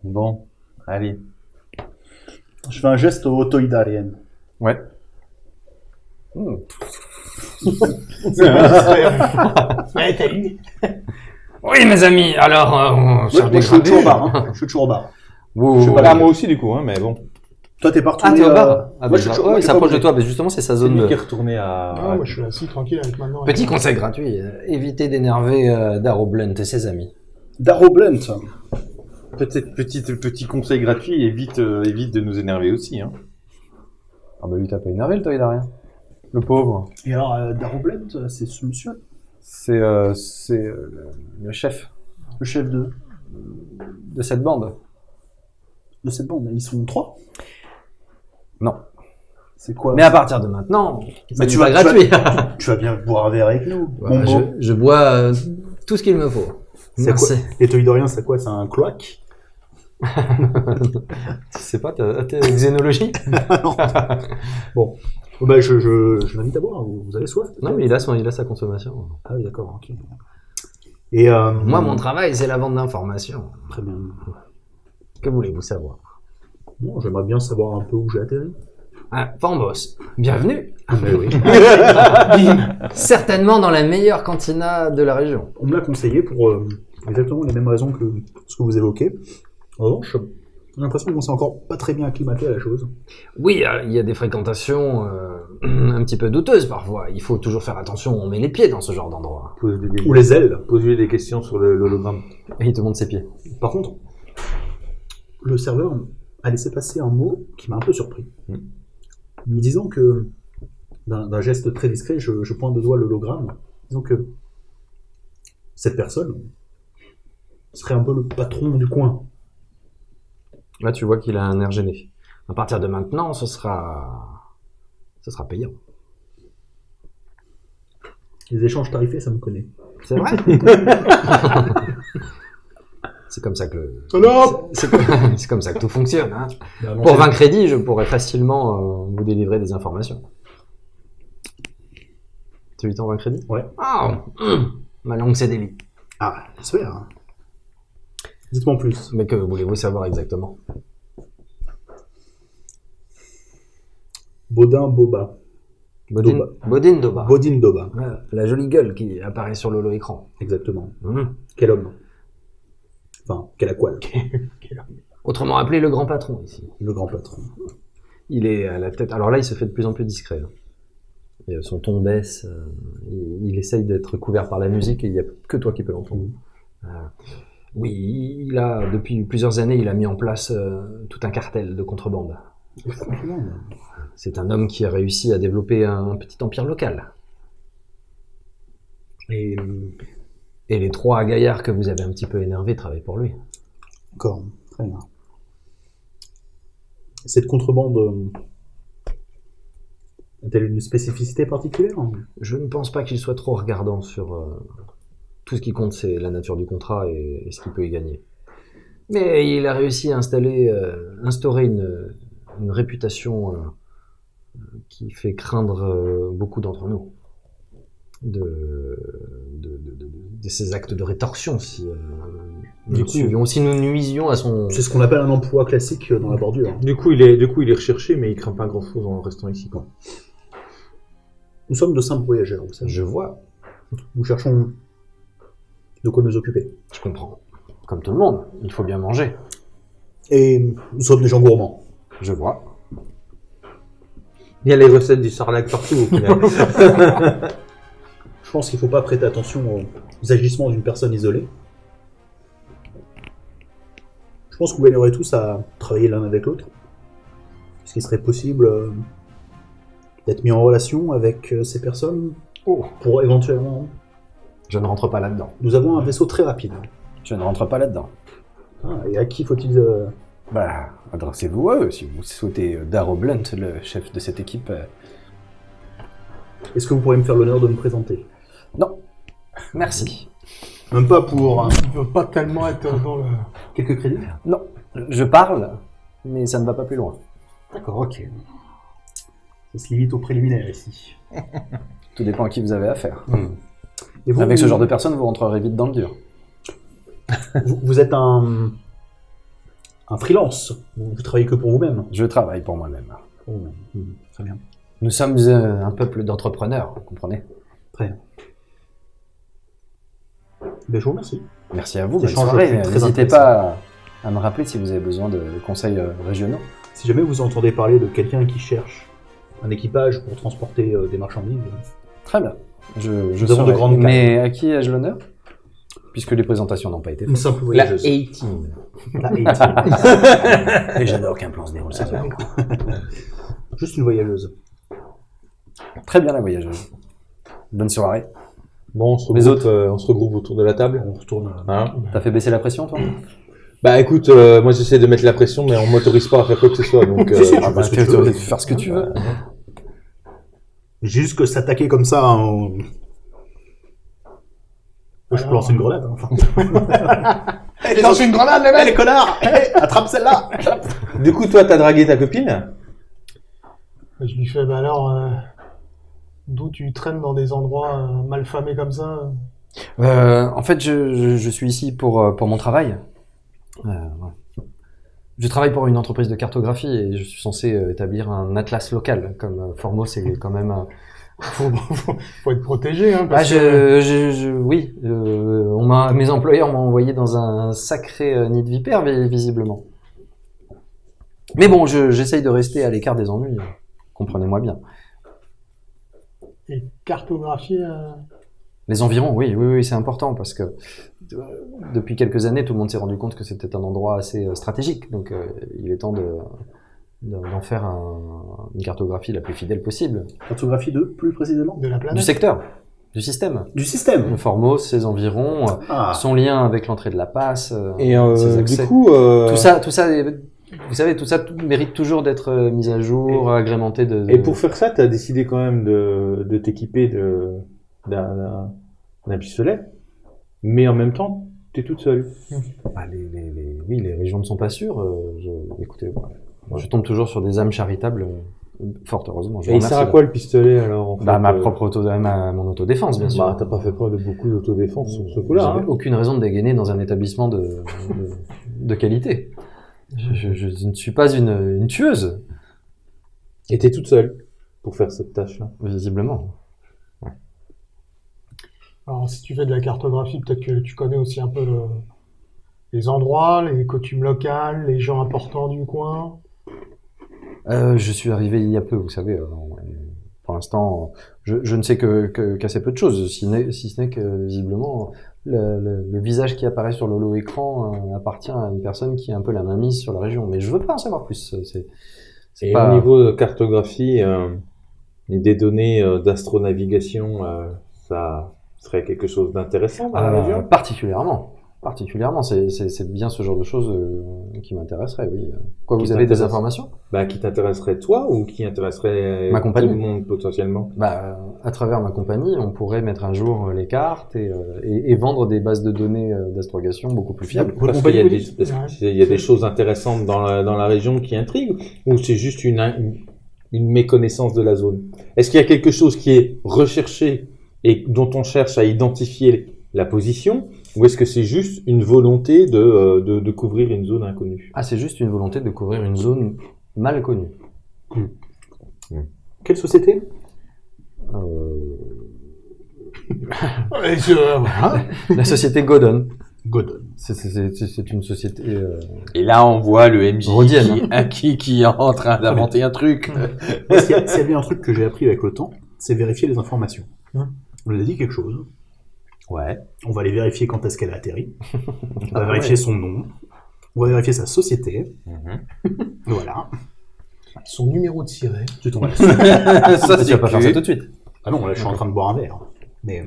Bon, allez. Je fais un geste autoïdarien. Ouais. Ouais, t'as eu. Oui, mes amis, alors. euh, on Ouais, moi, je suis toujours au bar. Hein. Je suis toujours au bar. Wow. Je sais pas Ah, moi aussi, du coup, hein, mais bon. Toi, t'es partout. Ah, t'es au bar Ah, bah, moi, je- je- ouais, il s'approche de toi, mais justement, c'est sa zone lui qui est retourné à. Ah, moi, je suis assis tranquille avec maintenant. Petit conseil gratuit, euh, évitez d'énerver euh, Darrow Blunt et ses amis. Darrow Blunt. Peut-être petit, petit conseil gratuit, évite, euh, évite de nous énerver aussi. Hein. Ah bah lui, t'as pas énervé le toy rien. Le pauvre. Et alors, euh, Darrow Blunt, euh, c'est ce monsieur, C'est euh, euh, le chef le chef de, de cette bande. de cette bande. Ils sont trois? Non. C'est quoi Mais à partir de maintenant, ça Mais tu vas- tu gratuit. Tu vas bien boire un verre avec nous. Voilà, mon je, bois euh, tout ce qu'il me faut. C'est Merci. Les Toydoriens, c'est quoi? C'est un cloaque? Tu sais pas, t'as t'as xénologie Bon, bah, je, je, je l'invite à boire. Vous vous avez soif Non, mais il a, son, il a sa consommation. Ah oui, d'accord, ok. Et euh, Moi, mon travail, c'est la vente d'informations. Très bien. Que voulez-vous savoir? Bon, j'aimerais bien savoir un peu où j'ai atterri. ah, Fambos, bienvenue. Ah, mais oui. Certainement dans la meilleure cantina de la région. On me l'a conseillé pour euh, exactement les mêmes raisons que ce que vous évoquez. En revanche, j'ai l'impression qu'on s'est encore pas très bien acclimaté à la chose. Oui, euh, il y a des fréquentations euh, un petit peu douteuses parfois. Il faut toujours faire attention où on met les pieds dans ce genre d'endroit. Ou les ailes. pose-lui des questions sur le- l'hologramme. Et il te montre ses pieds. Par contre, le serveur a laissé passer un mot qui m'a un peu surpris. Mm. Me disant que, d'un geste très discret, je, je pointe de doigt l'hologramme, disant que cette personne serait un peu le patron du coin. Là, tu vois qu'il a un air gêné. À partir de maintenant, ce sera, ce sera payant. Les échanges tarifés, ça me connaît. C'est vrai. c'est comme ça que le- c'est comme ça que tout fonctionne. Hein. Pour c'est- 20 crédits, je pourrais facilement euh, vous délivrer des informations. Tu lui t'en 20 crédits Ouais. Ah, hum, ma langue c'est délit. Ah, j'espère. Dites-moi en plus. Mais que voulez-vous savoir exactement? Baudin Boba. Bodine, Doba. Bodine Doba. Bodine Doba, la jolie gueule qui apparaît sur le écran. exactement. Hum. Quel homme. Enfin, quel aqual. Autrement appelé le grand patron ici. Le grand patron. Il est à la tête. Alors là, il se fait de plus en plus discret. hein. Et, euh, son ton baisse. euh, il, il essaye d'être couvert par la musique et il n'y a que toi qui peux l'entendre. Euh, oui, il a depuis plusieurs années, il a mis en place euh, tout un cartel de contrebande. C'est un homme qui a réussi à développer un petit empire local. Et Et les trois gaillards que vous avez un petit peu énervés travaillent pour lui. D'accord, très bien. Cette contrebande euh, a-t-elle une spécificité particulière Je ne pense pas qu'il soit trop regardant sur euh, tout ce qui compte, c'est la nature du contrat et, et ce qu'il peut y gagner. Mais il a réussi à installer, euh, instaurer une, une réputation euh, qui fait craindre euh, beaucoup d'entre nous de, de, de, de- de ces actes de rétorsion si euh, nous Du coup- suivions, si nous nuisions à son. C'est ce qu'on appelle un emploi classique dans la bordure. Du coup, il est, du coup, il est recherché, mais il craint pas grand chose en restant ici. Quoi. Nous sommes de simples voyageurs, vous savez. Je vois, Nous cherchons de quoi nous occuper. je comprends. Comme tout le monde, il faut bien manger. Et nous sommes des gens gourmands. Je vois. Il y a les recettes du sarlac partout au final. Je pense qu'il ne faut pas prêter attention aux agissements d'une personne isolée. Je pense que vous gagnerez tous à travailler l'un avec l'autre. Est-ce qu'il serait possible euh, d'être mis en relation avec euh, ces personnes Oh. pour éventuellement... Je ne rentre pas là-dedans. Nous avons un vaisseau très rapide. Je ne rentre pas là-dedans. Ah, et à qui faut-il... euh, Bah, adressez-vous à eux si vous souhaitez Darrow Blunt, le chef de cette équipe. Est-ce que vous pourriez me faire l'honneur de me présenter? Non. Merci. Même pas pour euh, Il veut pas tellement être dans le... quelques crédits? Non. Je parle, mais ça ne va pas plus loin. D'accord, ok. Ça se limite au préliminaire ici. Tout dépend à qui vous avez affaire. Et vous, Avec ce genre de personnes, vous rentrerez vite dans le dur. Vous, vous êtes un... un freelance. Vous, vous travaillez que pour vous-même. Je travaille pour moi-même. Pour vous-même. Hmm, Très bien. Nous sommes euh, un peuple d'entrepreneurs, vous comprenez? Très bien. Ben, je vous remercie. Merci à vous, N'hésitez pas à me rappeler si vous avez besoin de conseils euh, régionaux. Si jamais vous entendez parler de quelqu'un qui cherche un équipage pour transporter euh, des marchandises, Très bien. Je, je de grandes Mais à qui ai-je l'honneur? Puisque les présentations n'ont pas été une faites. simple La voyageuse. 18. La 18. Et j'adore qu'un plan se déroule. Juste une voyageuse. Très bien la voyageuse. Bonne soirée. Bon, on se, Les regroupe, autres euh, on se regroupe autour de la table. On retourne. Hein T'as fait baisser la pression toi bah écoute, euh, moi j'essaie de mettre la pression, mais on m'autorise pas à faire quoi que ce soit. Donc, euh, tu Ah bah, peux faire ce que tu veux. Juste que s'attaquer comme ça, hein, je peux lancer une grenade. hein, enfin. Lance une grenade, le Eh, mec les connards Eh, Attrape celle-là Du coup, toi, t'as dragué ta copine Je lui fais, bah alors, euh, d'où tu traînes dans des endroits euh, mal famés comme ça Euh, en fait, je, je, je suis ici pour, euh, pour mon travail. Euh, ouais. Je travaille pour une entreprise de cartographie et je suis censé euh, établir un atlas local. Comme euh, Formos, c'est quand même. faut, faut, faut être protégé, hein, Ah, parce je, je, je- oui, euh, on m'a, mes employeurs m'ont envoyé dans un sacré euh, nid de vipères, vi- visiblement. Mais bon, je, j'essaye de rester à l'écart des ennuis. Comprenez-moi bien. Et cartographier. euh, Les environs, oui, oui, oui, c'est important parce que euh, depuis quelques années, tout le monde s'est rendu compte que c'était un endroit assez euh, stratégique. Donc, euh, il est temps de, de- d'en faire un- une cartographie la plus fidèle possible Cartographie 2, plus précisément? De la planète. du secteur, du système. Du système Le Formos, ses environs, Ah, son lien avec l'entrée de la passe, Et euh, ses du accès. coup, euh, tout ça, tout ça, est- vous savez, tout ça tout- mérite toujours d'être euh, mis à jour, agrémenté de. de- et pour faire ça, t'as décidé quand même de, de t'équiper d'un, pistolet, mais en même temps, t'es toute seule. Bah, les, les- les- oui, les régions ne sont pas sûres. euh, je, écoutez, moi, je tombe toujours sur des âmes charitables, euh, fort heureusement. Je Et il sert à quoi le pistolet alors en Bah, ma euh, propre auto, ma, mon autodéfense, bien sûr. Bah, t'as pas fait preuve de beaucoup d'autodéfense sur ce coup-là. Hein. aucune raison de dégainer dans un établissement de, de, de qualité. Je, je- je ne suis pas une, une tueuse, Et t'es toute seule pour faire cette tâche-là. visiblement. Alors, si tu fais de la cartographie, peut-être que tu connais aussi un peu le- les endroits, les coutumes locales, les gens importants du coin. Euh, je suis arrivé il y a peu, vous savez. euh, l'instant, je, je ne sais que- qu'assez peu de choses, si, ce n'est que visiblement le, le- le visage qui apparaît sur l'holo écran euh, appartient à une personne qui a un peu la main mise sur la région. Mais je veux pas en savoir plus. C'est c'est pas- au niveau de cartographie, euh, des données euh, d'astronavigation, euh, ça serait quelque chose d'intéressant dans la région? particulièrement. Particulièrement, c'est bien ce genre de choses euh, qui m'intéresserait, oui. Quoi, Qui vous avez des informations? Bah, Qui t'intéresserait toi ou qui intéresserait Ma compagnie. tout le monde potentiellement? Bah, À travers ma compagnie, on pourrait mettre à jour euh, les cartes et, euh, et, et vendre des bases de données euh, d'astrogation beaucoup plus fiables. Parce qu'il y a, des, oui. parce Ouais. qu'il y a des choses intéressantes dans la, dans la région qui intriguent ou c'est juste une, une, une méconnaissance de la zone? Est-ce qu'il y a quelque chose qui est recherché et dont on cherche à identifier la position ou est-ce que c'est juste une volonté de, euh, de, de couvrir une zone inconnue? Ah, c'est juste une volonté de couvrir une zone mal connue. Quelle société? Euh, voilà. la société Godon. Godon. C'est- une société. euh, Et là, on voit le MJ Rhodienne, qui, qui, qui est en train d'inventer un truc. S'il y, a- s'il y a bien un truc que j'ai appris avec le temps, c'est vérifier les informations. Hein? On nous a dit quelque chose. Ouais. On va aller vérifier quand est-ce qu'elle a atterri. On va Ah vérifier ouais. son nom. On va vérifier sa société. Mhm. Voilà. Son numéro de siret. Tu tombes ça, tu vas pas faire ça tout de suite. Ah non, là, je suis en train de boire un verre. Mais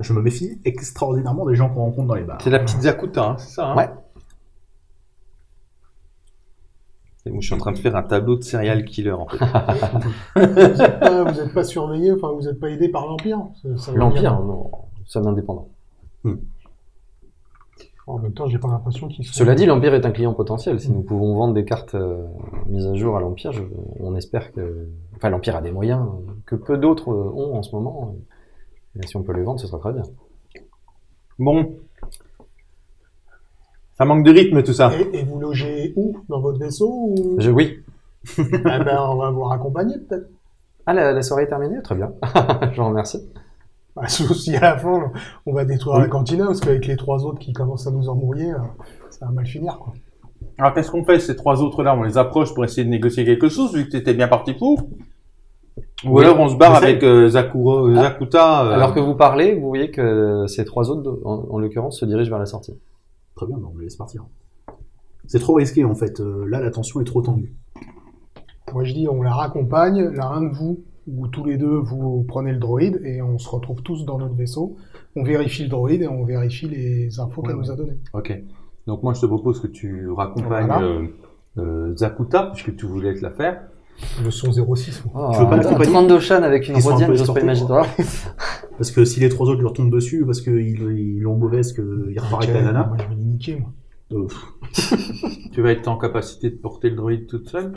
je me méfie extraordinairement des gens qu'on rencontre dans les bars. C'est la petite Zakuta, hein, c'est ça hein Ouais. Et moi, je suis en train de faire un tableau de serial killer, en fait. Vous n'êtes pas, pas surveillé, enfin, vous n'êtes pas aidé par l'Empire. L'Empire, non, c'est un indépendant. En même temps, j'ai pas l'impression qu'ils sont. Cela dit, l'Empire est un client potentiel. Si nous pouvons vendre des cartes euh, mises à jour à l'Empire, je- on espère que. Enfin, l'Empire a des moyens que peu d'autres euh, ont en ce moment. Et si on peut les vendre, ce sera très bien. Bon. Ça manque de rythme, tout ça. Et, et vous logez où? Dans votre vaisseau ou... Je, oui. Ah ben, on va vous raccompagner peut-être. Ah, la, la soirée est terminée? Très bien. je vous remercie. Bah, sauf si à la fin, on va détruire Oui. la cantina, parce qu'avec les trois autres qui commencent à nous embrouiller, euh, ça va mal finir. Quoi. Alors qu'est-ce qu'on fait ces trois autres là On les approche pour essayer de négocier quelque chose vu que t'étais bien parti pour? Ou alors on se barre avec euh, Zakuro- Ah. Zakuta euh, Alors que vous parlez, vous voyez que ces trois autres, en, en l'occurrence, se dirigent vers la sortie. Très bien, bah, on les laisse partir. C'est trop risqué en fait. Euh, là, la tension est trop tendue. Moi, je dis, on la raccompagne, l'un de vous, ou tous les deux, vous prenez le droïde, et on se retrouve tous dans notre vaisseau. On vérifie le droïde et on vérifie les infos qu'elle Ouais, nous a données. Ok. Donc moi je te propose que tu raccompagnes Voilà. euh, euh, Zakuta puisque tu voulais te la faire. Le son 06. moi. Tu veux pas un l'accompagner 32 Shan avec une Ils sont un rodienne, j'ose pas imaginer. Parce que si les trois autres leur tombent dessus, parce qu'ils ils l'ont mauvaise, qu'ils repartent avec la nana, Moi, je vais les niquer, moi. euh, Tu vas être en capacité de porter le droïde toute seule?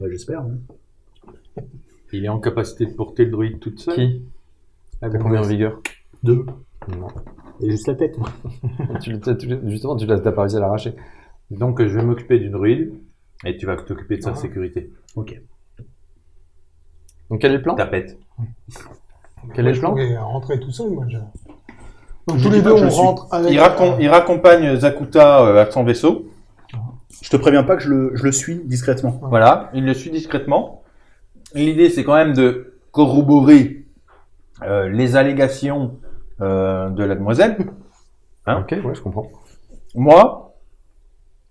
Bah, j'espère. hein. Il est en capacité de porter le droïde toute seule Qui? La T'as combien en vigueur? Deux. Non. Et juste la tête. moi. tu, tu- tu- Justement, tu l'as pas réussi à l'arracher. Donc je vais m'occuper du droïde et tu vas t'occuper de sa Ah. sécurité. Ok. Donc quel est le plan? Tapette. Quel est le je plan pourrais rentrer tout seul, moi. je- Donc, Je tous les deux, je on suis. rentre avec. Il, il raccompagne Zakuta euh, à son vaisseau. Je te préviens pas que je le, je le suis discrètement. Voilà, il le suit discrètement. L'idée, c'est quand même de corroborer euh, les allégations euh, de la demoiselle. Hein Ok, ouais, je comprends. Moi,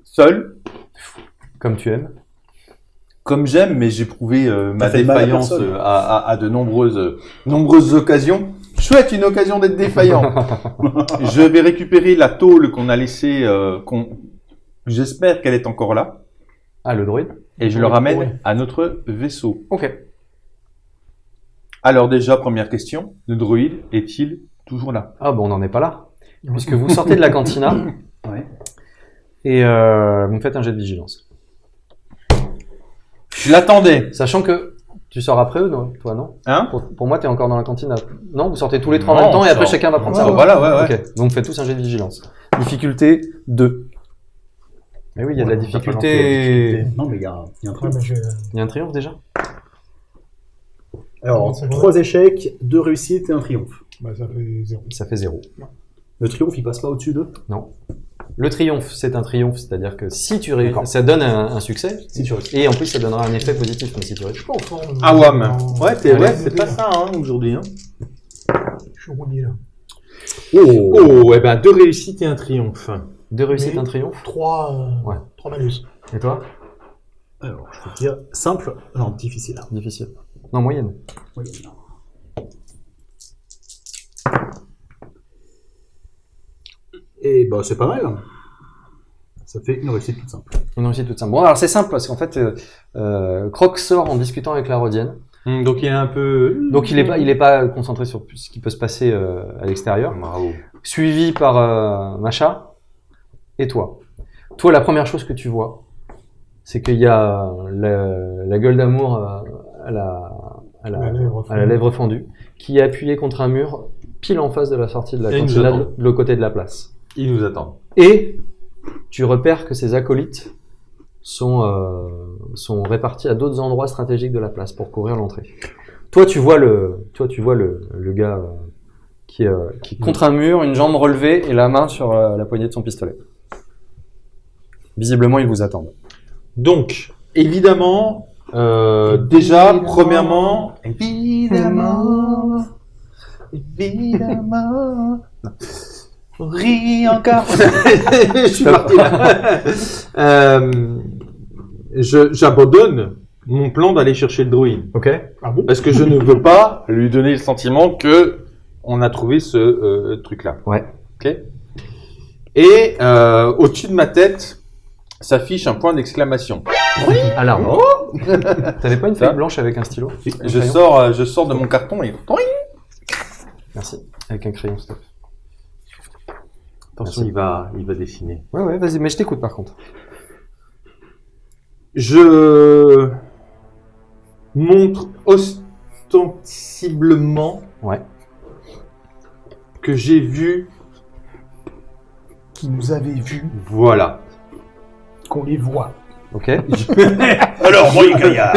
seul, Comme tu aimes. comme j'aime, mais j'ai prouvé euh, ma à défaillance à, à- à de nombreuses, nombreuses occasions. Chouette, une occasion d'être défaillant. je vais récupérer la tôle qu'on a laissée, euh, qu'on, j'espère qu'elle est encore là, Ah, le droïde et je le ramène oui. à notre vaisseau. Ok. Alors déjà, première question, le droïde est-il toujours là? Ah, bon, on n'en est pas là. Puisque vous sortez de la cantina Ouais. et euh, vous me faites un jet de vigilance. Je l'attendais. Sachant que tu sors après eux, non toi, non? Hein? Pour, pour moi, tu es encore dans la cantine. Non, vous sortez tous les trois en même temps et après sort. chacun va prendre Ah, sa voie. voilà, ouais, ouais. Ok, donc faites tous un jet de vigilance. Difficulté 2. Mais oui, il y a de la difficulté. difficulté. Non, mais il y a, il y a un Il y a un triomphe déjà Alors, C'est trois échecs, deux réussites et un triomphe. bah, ça fait zéro. Ça fait 0. Le triomphe, il passe pas au-dessus d'eux Le triomphe, c'est un triomphe, c'est-à-dire que si tu réussis, D'accord. ça donne un, un succès, Si tu réussis. et en plus ça donnera un effet positif, mais si tu Je réussis. suis pas en forme. Ah ouais, mais- Non, Ouais, t'es, ouais, c'est pas ça hein, aujourd'hui. Hein. Je suis rouillé là. Oh, oh, eh ben deux réussites et un triomphe. Deux réussites, un triomphe. 3, Ouais. 3 malus. Et toi Alors, je vais te dire simple, non, difficile. Difficile. Non, moyenne. Oui. Et bah, c'est pas mal. Ça fait une réussite toute simple. Une réussite toute simple. Bon, alors c'est simple parce qu'en fait, euh, euh, Croc sort en discutant avec la Rodienne. Hum, donc il est un peu. Donc il est pas, il est pas concentré sur ce qui peut se passer euh, à l'extérieur. Bravo. Suivi par euh, Macha et toi? Toi, la première chose que tu vois, c'est qu'il y a la, la gueule d'amour euh, à la, à la, à la fendue. lèvre fendue, qui est appuyée contre un mur pile en face de la sortie de la cantina, de l'autre côté de la place. Il nous attend. Et tu repères que ces acolytes sont, euh, sont répartis à d'autres endroits stratégiques de la place pour couvrir l'entrée. Toi, tu vois le, toi, tu vois le, le gars euh, qui, est, euh, qui contre un mur, une jambe relevée et la main sur euh, la poignée de son pistolet. Visiblement, ils vous attendent. Donc, évidemment, euh, déjà, premièrement, évidemment, évidemment, ris encore. je suis parti là. Euh, je- J'abandonne mon plan d'aller chercher le druide. Ok. Ah bon? Parce que je ne veux pas lui donner le sentiment que on a trouvé ce euh, truc-là. Ouais. Ok? Et euh, au-dessus de ma tête s'affiche un point d'exclamation. Alarme. T'avais pas une feuille blanche avec un stylo Un Je crayon sors, euh, je sors de mon carton et Merci. Avec un crayon, plaît. attention, Merci. il va, il va dessiner. Ouais, ouais, vas-y, mais je t'écoute par contre. Je montre ostensiblement Ouais. que j'ai vu. Qui nous avait vus, Voilà. Qu'on les voit. Ok. Alors, moi, les gaillards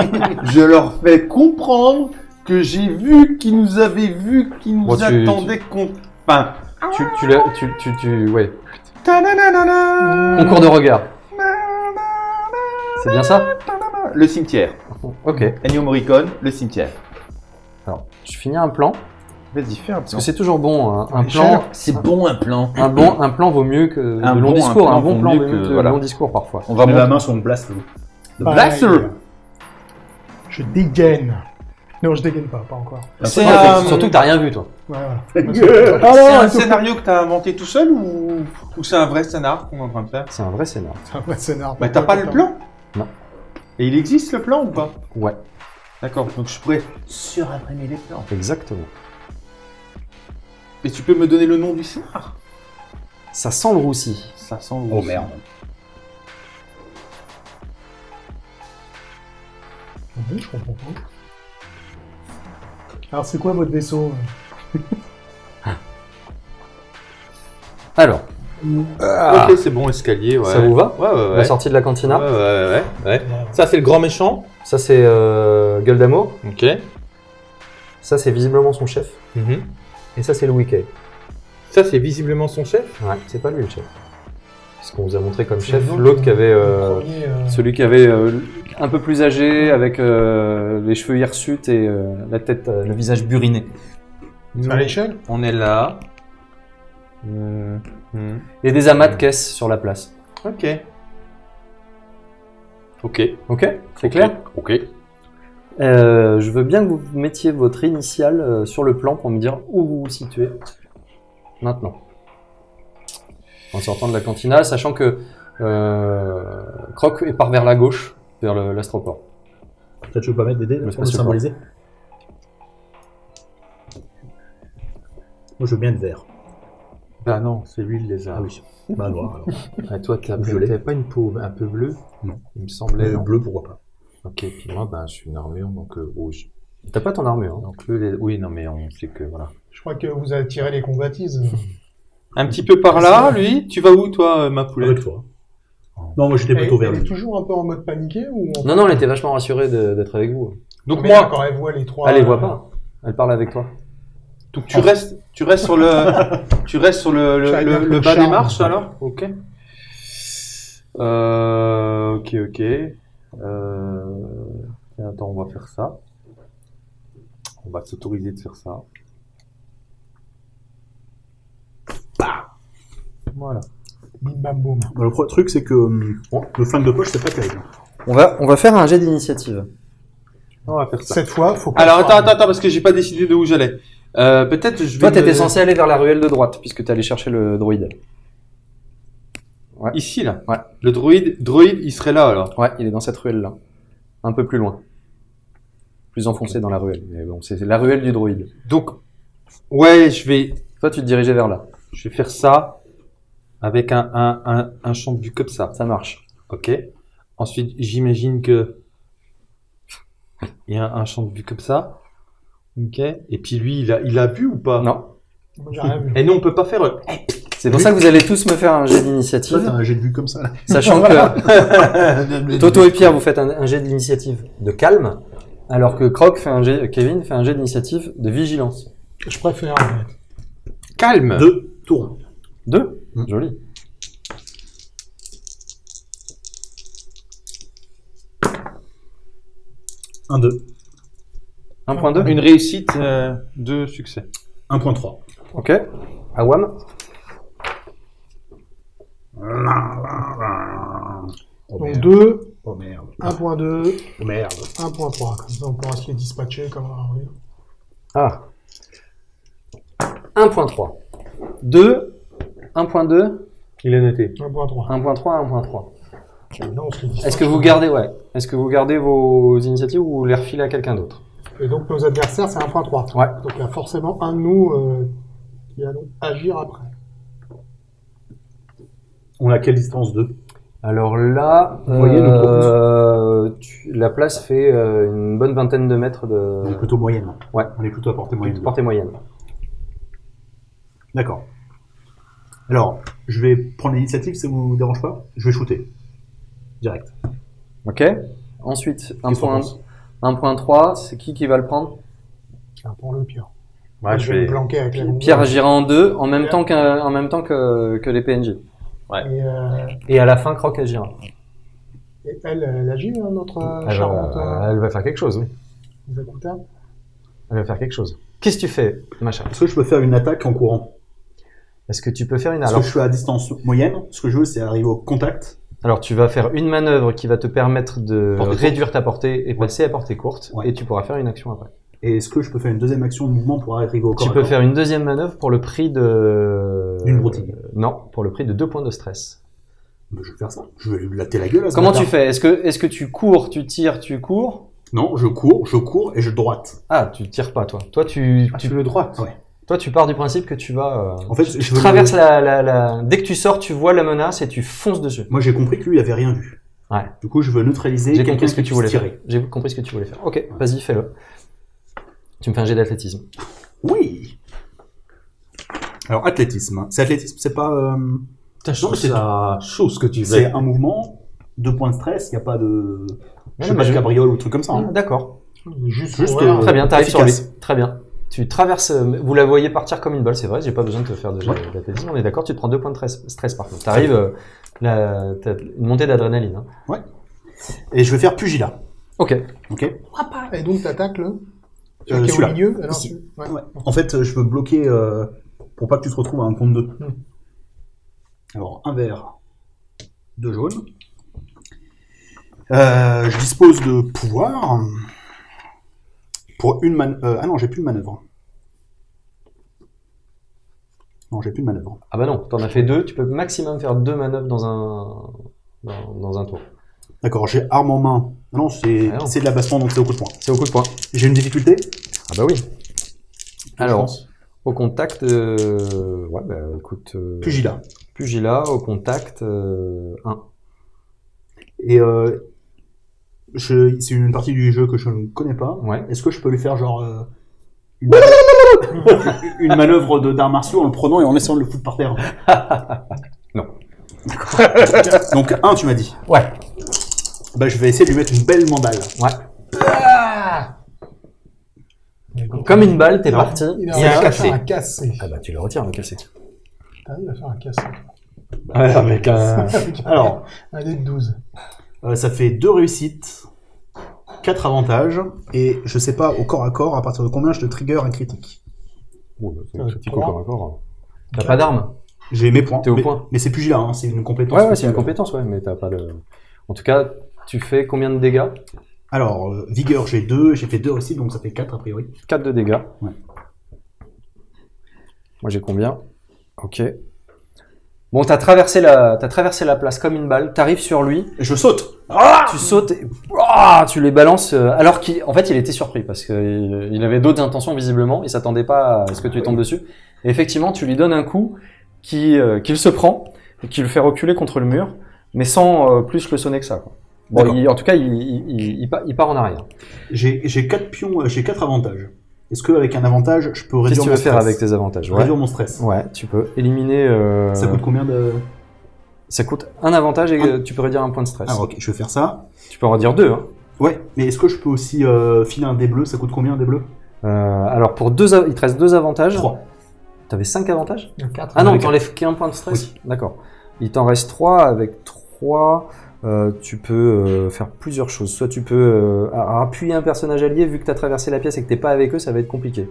Je leur fais comprendre que j'ai vu qu'ils nous avaient vus, qu'ils nous Bon, tu- attendaient qu'on. Enfin, tu, tu, l'as- tu, tu, tu, ouais. ta Concours de regard. C'est bien ça Le cimetière. Ok. Ennio Morricone, le cimetière. Alors, je finis un plan. Vas-y, fais un Parce que c'est toujours bon, hein. un plan. C'est bon un plan. Un bon, un plan vaut mieux que Un de long bon- discours. Un bon plan vaut mieux que- que voilà. long discours parfois. On va met la main sur mon blast. Le blaster. euh, Je dégaine. Non, je dégaine pas, pas encore. C'est Ouais, un, Surtout que t'as rien vu, toi. Ouais, voilà. c'est Ah un scénario que t'as inventé tout seul ou, ou c'est un vrai scénar qu'on est en train de faire C'est un vrai scénar. C'est un vrai scénar. Bah t'as pas le plan Non. Et il existe le plan ou pas Ouais, D'accord, donc je pourrais surimprimer les plans. exactement. Et tu peux me donner le nom du scénar Ça sent le roussi. Ça sent le Oh merde. Oui, je comprends pas. Alors, c'est quoi votre vaisseau? Alors, Ok, c'est bon, escalier, ouais. ça vous va? Ouais, ouais, ouais. La sortie de la cantina? Ouais, ouais, ouais, ouais. Ça, c'est le grand méchant. Ça, c'est euh, Gueule d'amour. Ok. Ça, c'est visiblement son chef. Mhm. Et ça, c'est Louis Kay. Ça, c'est visiblement son chef? Ouais, c'est pas lui le chef. Ce qu'on vous a montré comme chef, l'autre, qui avait. euh, Le premier, euh, celui qui avait euh, un peu plus âgé, avec euh, les cheveux hirsutes et euh, la tête, euh, le visage buriné. à l'échelle? On est là. Hmm. Et des amas de caisses sur la place. Ok. Ok. Ok? C'est clair? Ok. Euh, Je veux bien que vous mettiez votre initiale euh, sur le plan pour me dire où vous vous situez maintenant. En sortant de la cantina, sachant que euh, Croc est part vers la gauche, vers l'astroport. Peut-être je peux pas mettre des dés là, pour le symboliser. Moi je veux bien le vert. Bah non, c'est lui le lézard. Ah oui. Bah noir alors. Ah, toi, t'avais pas une peau un peu bleue? Non. Il me semblait. Bleu pourquoi pas. Ok, puis moi, ben, je suis une armure, donc euh, rouge. T'as pas ton armure. hein. Donc le lé- Oui, non, mais on sait que voilà. Je crois que vous avez tiré les combatises. Un petit peu par là, lui. Tu vas où, toi, euh, ma poulette Avec toi. Non, moi j'étais plutôt vers elle est lui. toujours un peu en mode paniqué ou Non, non, elle était vachement rassurée de- d'être avec vous. Donc Mais moi, quand elle voit les trois. Elle les voit euh, pas. Elle parle avec toi. donc tu restes, tu restes sur le, tu restes sur le, le, le- le bas des marches alors? Ok. Euh, ok, ok. Euh, tiens, attends, on va faire ça. On va s'autoriser de faire ça. Voilà. Bim bam boum. Bah, le truc c'est que hum, le flingue de poche c'est pas terrible. On va, on va faire un jet d'initiative. On va faire ça. Cette fois, faut pas. Alors attends, attends, attends, parce que j'ai pas décidé de où j'allais. Euh, peut-être je vais. Toi, t'étais me- censé aller vers la ruelle de droite, puisque t'es allé chercher le droïde. Ici là. Ouais. Le droïde, droïde, il serait là alors. Ouais, il est dans cette ruelle-là. Un peu plus loin. Plus enfoncé dans la ruelle. Mais bon, c'est la ruelle du droïde. Donc, ouais, je vais, Toi, tu te dirigeais vers là. je vais faire ça avec un, un, un, un champ de vue comme ça. Ça marche. Ok. Ensuite, j'imagine que il y a un champ de vue comme ça. Ok. Et puis lui, il a, il a vu ou pas? Non. Moi, j'ai rien vu. Et nous, on peut pas faire. euh, C'est pour ça que vous allez tous me faire un jet d'initiative. un jet de vue comme ça là. Sachant que Toto et Pierre, vous faites un, un jet d'initiative de calme, alors que Croc fait un jet, Kevin fait un jet d'initiative de vigilance. Je préfère. en fait. Calme. Deux tours. Deux Mm. Joli. Un deux. 1.2 Une réussite, euh, deux succès. 1.3. Ok. Awam Oh Donc merde. 2, Oh merde. 1.2, Oh merde. 1.3. Comme ça, on pourra se les dispatcher comme un. Ah. 1.3. 2, 1.2, Il est noté. 1.3. 1.3, 1.3. Maintenant, on se les dispatche. Est-ce que vous gardez, ouais. Est-ce que vous gardez vos initiatives ou vous les refilez à quelqu'un d'autre? Et donc, nos adversaires, c'est 1.3. Ouais. Donc, il y a forcément un de nous euh, qui allons agir après. On a quelle distance d'eux? Alors là, Vous voyez euh, tu- la place fait euh, une bonne vingtaine de mètres On est de plutôt moyenne. Ouais. On est plutôt à portée moyenne. portée moyenne. D'accord. Alors, je vais prendre l'initiative, ça vous dérange pas Je vais shooter. Direct. Ok. Ensuite, un Qu'est-ce qu'on point, pense 1.3, c'est qui qui va le prendre? Tiens, Pierre. Ouais, je vais me planquer avec la Pierre agira en deux en même Ouais. temps, qu'un- en même temps que, que les PNJ. Ouais. Et, euh, Et à la fin, Croc agira. et elle, elle agit, hein, notre euh, Elle charmante va, euh, elle va faire quelque chose, oui. Elle va faire quelque chose. Qu'est-ce que tu fais, machin Est-ce que je peux faire une attaque en courant? Est-ce que tu peux faire une Parce alors, que je suis à distance moyenne? Ce que je veux, c'est arriver au contact. alors, tu vas faire une manœuvre qui va te permettre de Portée courte. réduire ta portée et passer à portée courte, Ouais. et tu pourras faire une action après. Et est-ce que je peux faire une deuxième action de mouvement pour arriver au corps tu peux faire une deuxième manœuvre pour le prix de Une broutille. non, pour le prix de deux points de stress. Bah, Je vais faire ça. Je vais lui latter la gueule à ce Comment tu fais? Est-ce que est-ce que tu cours, tu tires, tu cours? Non, je cours, je cours et je droite. Ah, tu tires pas toi. Toi tu, Ah, tu le droite Ouais. toi tu pars du principe que tu vas euh, En fait, tu je traverses la, la, la dès que tu sors, tu vois la menace et tu fonces dessus. Moi, j'ai compris que lui, il avait rien vu. Ouais. Du coup, je veux neutraliser J'ai compris ce que tu voulais tirer. J'ai compris ce que tu voulais faire. OK, vas-y, fais-le. Tu me fais un jet d'athlétisme. Oui. Alors, athlétisme. C'est athlétisme, c'est pas. euh, trouve mais c'est- chaud ce que tu C'est fais. un mouvement, deux points de stress, il n'y a pas de. Je sais pas de cabriole ou truc comme ça. hein. D'accord. Juste, Juste, euh, Très bien, t'arrives sur lui. efficace. Très bien. Tu traverses, euh, vous la voyez partir comme une balle, c'est vrai, j'ai pas besoin de te faire de jet d'athlétisme, on est d'accord, tu te prends deux points de stress, stress par contre. T'arrives, euh, la, t'as une montée d'adrénaline. hein. Et je vais faire pugilat. Ok. Ok. Et donc, t'attaques le Euh, Celui qui est au celui-là. milieu alors, Ici. tu- ouais. Ouais. En fait, je veux bloquer euh, pour pas que tu te retrouves à un compte 2. Hmm. Alors, un vert, deux jaunes. Euh, je dispose de pouvoir pour une manœuvre. ah non, j'ai plus de manœuvre. Non, j'ai plus de manœuvre. Ah bah non, t'en as fait deux, tu peux maximum faire deux manœuvres dans un, dans, dans un tour. D'accord, j'ai arme en main. Non, c'est Ah de l'abassement, donc c'est au coup de poing. C'est au coup de poing. J'ai une difficulté Ah bah oui. Alors, au contact, euh, ouais bah écoute, euh, Pugilat. pugilat, au contact, euh, 1. Et euh, je- c'est une partie du jeu que je ne connais pas. Ouais. Est-ce que je peux lui faire genre une, une manœuvre de d'arts martiaux en le prenant et en essayant de le foutre par terre? Non. D'accord. Donc un, tu m'as dit. Ouais. Bah je vais essayer de lui mettre une belle mandale. Ouais. Comme une balle, t'es parti. Il Il a y a un à cassé. faire un cassé. Ah bah tu le retires, le cassé. T'arrives à faire un cassé. Ouais, avec un... Alors, un dé de 12. euh, ça fait deux réussites, quatre avantages, et je sais pas au corps à corps à partir de combien je te trigger un critique. Oh, bah, c'est Euh, un critique comment encore, encore. T'as pas d'arme J'ai mes points. T'es au mais, point. mais c'est plus là, hein, c'est une compétence. Ouais, ouais, c'est une compétence, ouais, mais t'as pas le... En tout cas, tu fais combien de dégâts? Alors, euh, vigueur, j'ai deux, j'ai fait deux réussites, donc ça fait quatre a priori. 4 de dégâts. Ouais. Moi j'ai combien? Ok. Bon, t'as traversé la, t'as traversé la place comme une balle. T'arrives sur lui, Et je saute tu sautes, et, Ah tu les balances. euh, alors qu'en fait, il était surpris parce qu'il il avait d'autres intentions visiblement. Il s'attendait pas à ce que tu tombes dessus. Et effectivement, tu lui donnes un coup qui, euh, qu'il se prend et qui le fait reculer contre le mur, mais sans euh, plus le sonner que ça. Quoi. Bon, il- en tout cas, il, il, il- il part, en arrière. J'ai j'ai quatre pions, euh, j'ai quatre avantages. Est-ce qu'avec un avantage, je peux Qu'est-ce réduire que tu mon veux faire stress avec tes avantages ouais. Réduire mon stress. Ouais, tu peux éliminer. euh, Ça coûte combien de... ça coûte un avantage et tu peux réduire un point de stress. Ah ok, je vais faire ça. Tu peux en redire deux. Hein. Ouais, mais est-ce que je peux aussi euh, filer un dé bleu? Ça coûte combien un dé bleu? Euh, alors pour deux, il te reste deux avantages. Trois. T'avais cinq avantages? 4. Ah non, t'enlèves qu'un point de stress? D'accord. Il t'en reste trois. Avec trois, euh, tu peux euh, faire plusieurs choses. Soit tu peux euh, appuyer un personnage allié vu que t'as traversé la pièce et que t'es pas avec eux, ça va être compliqué.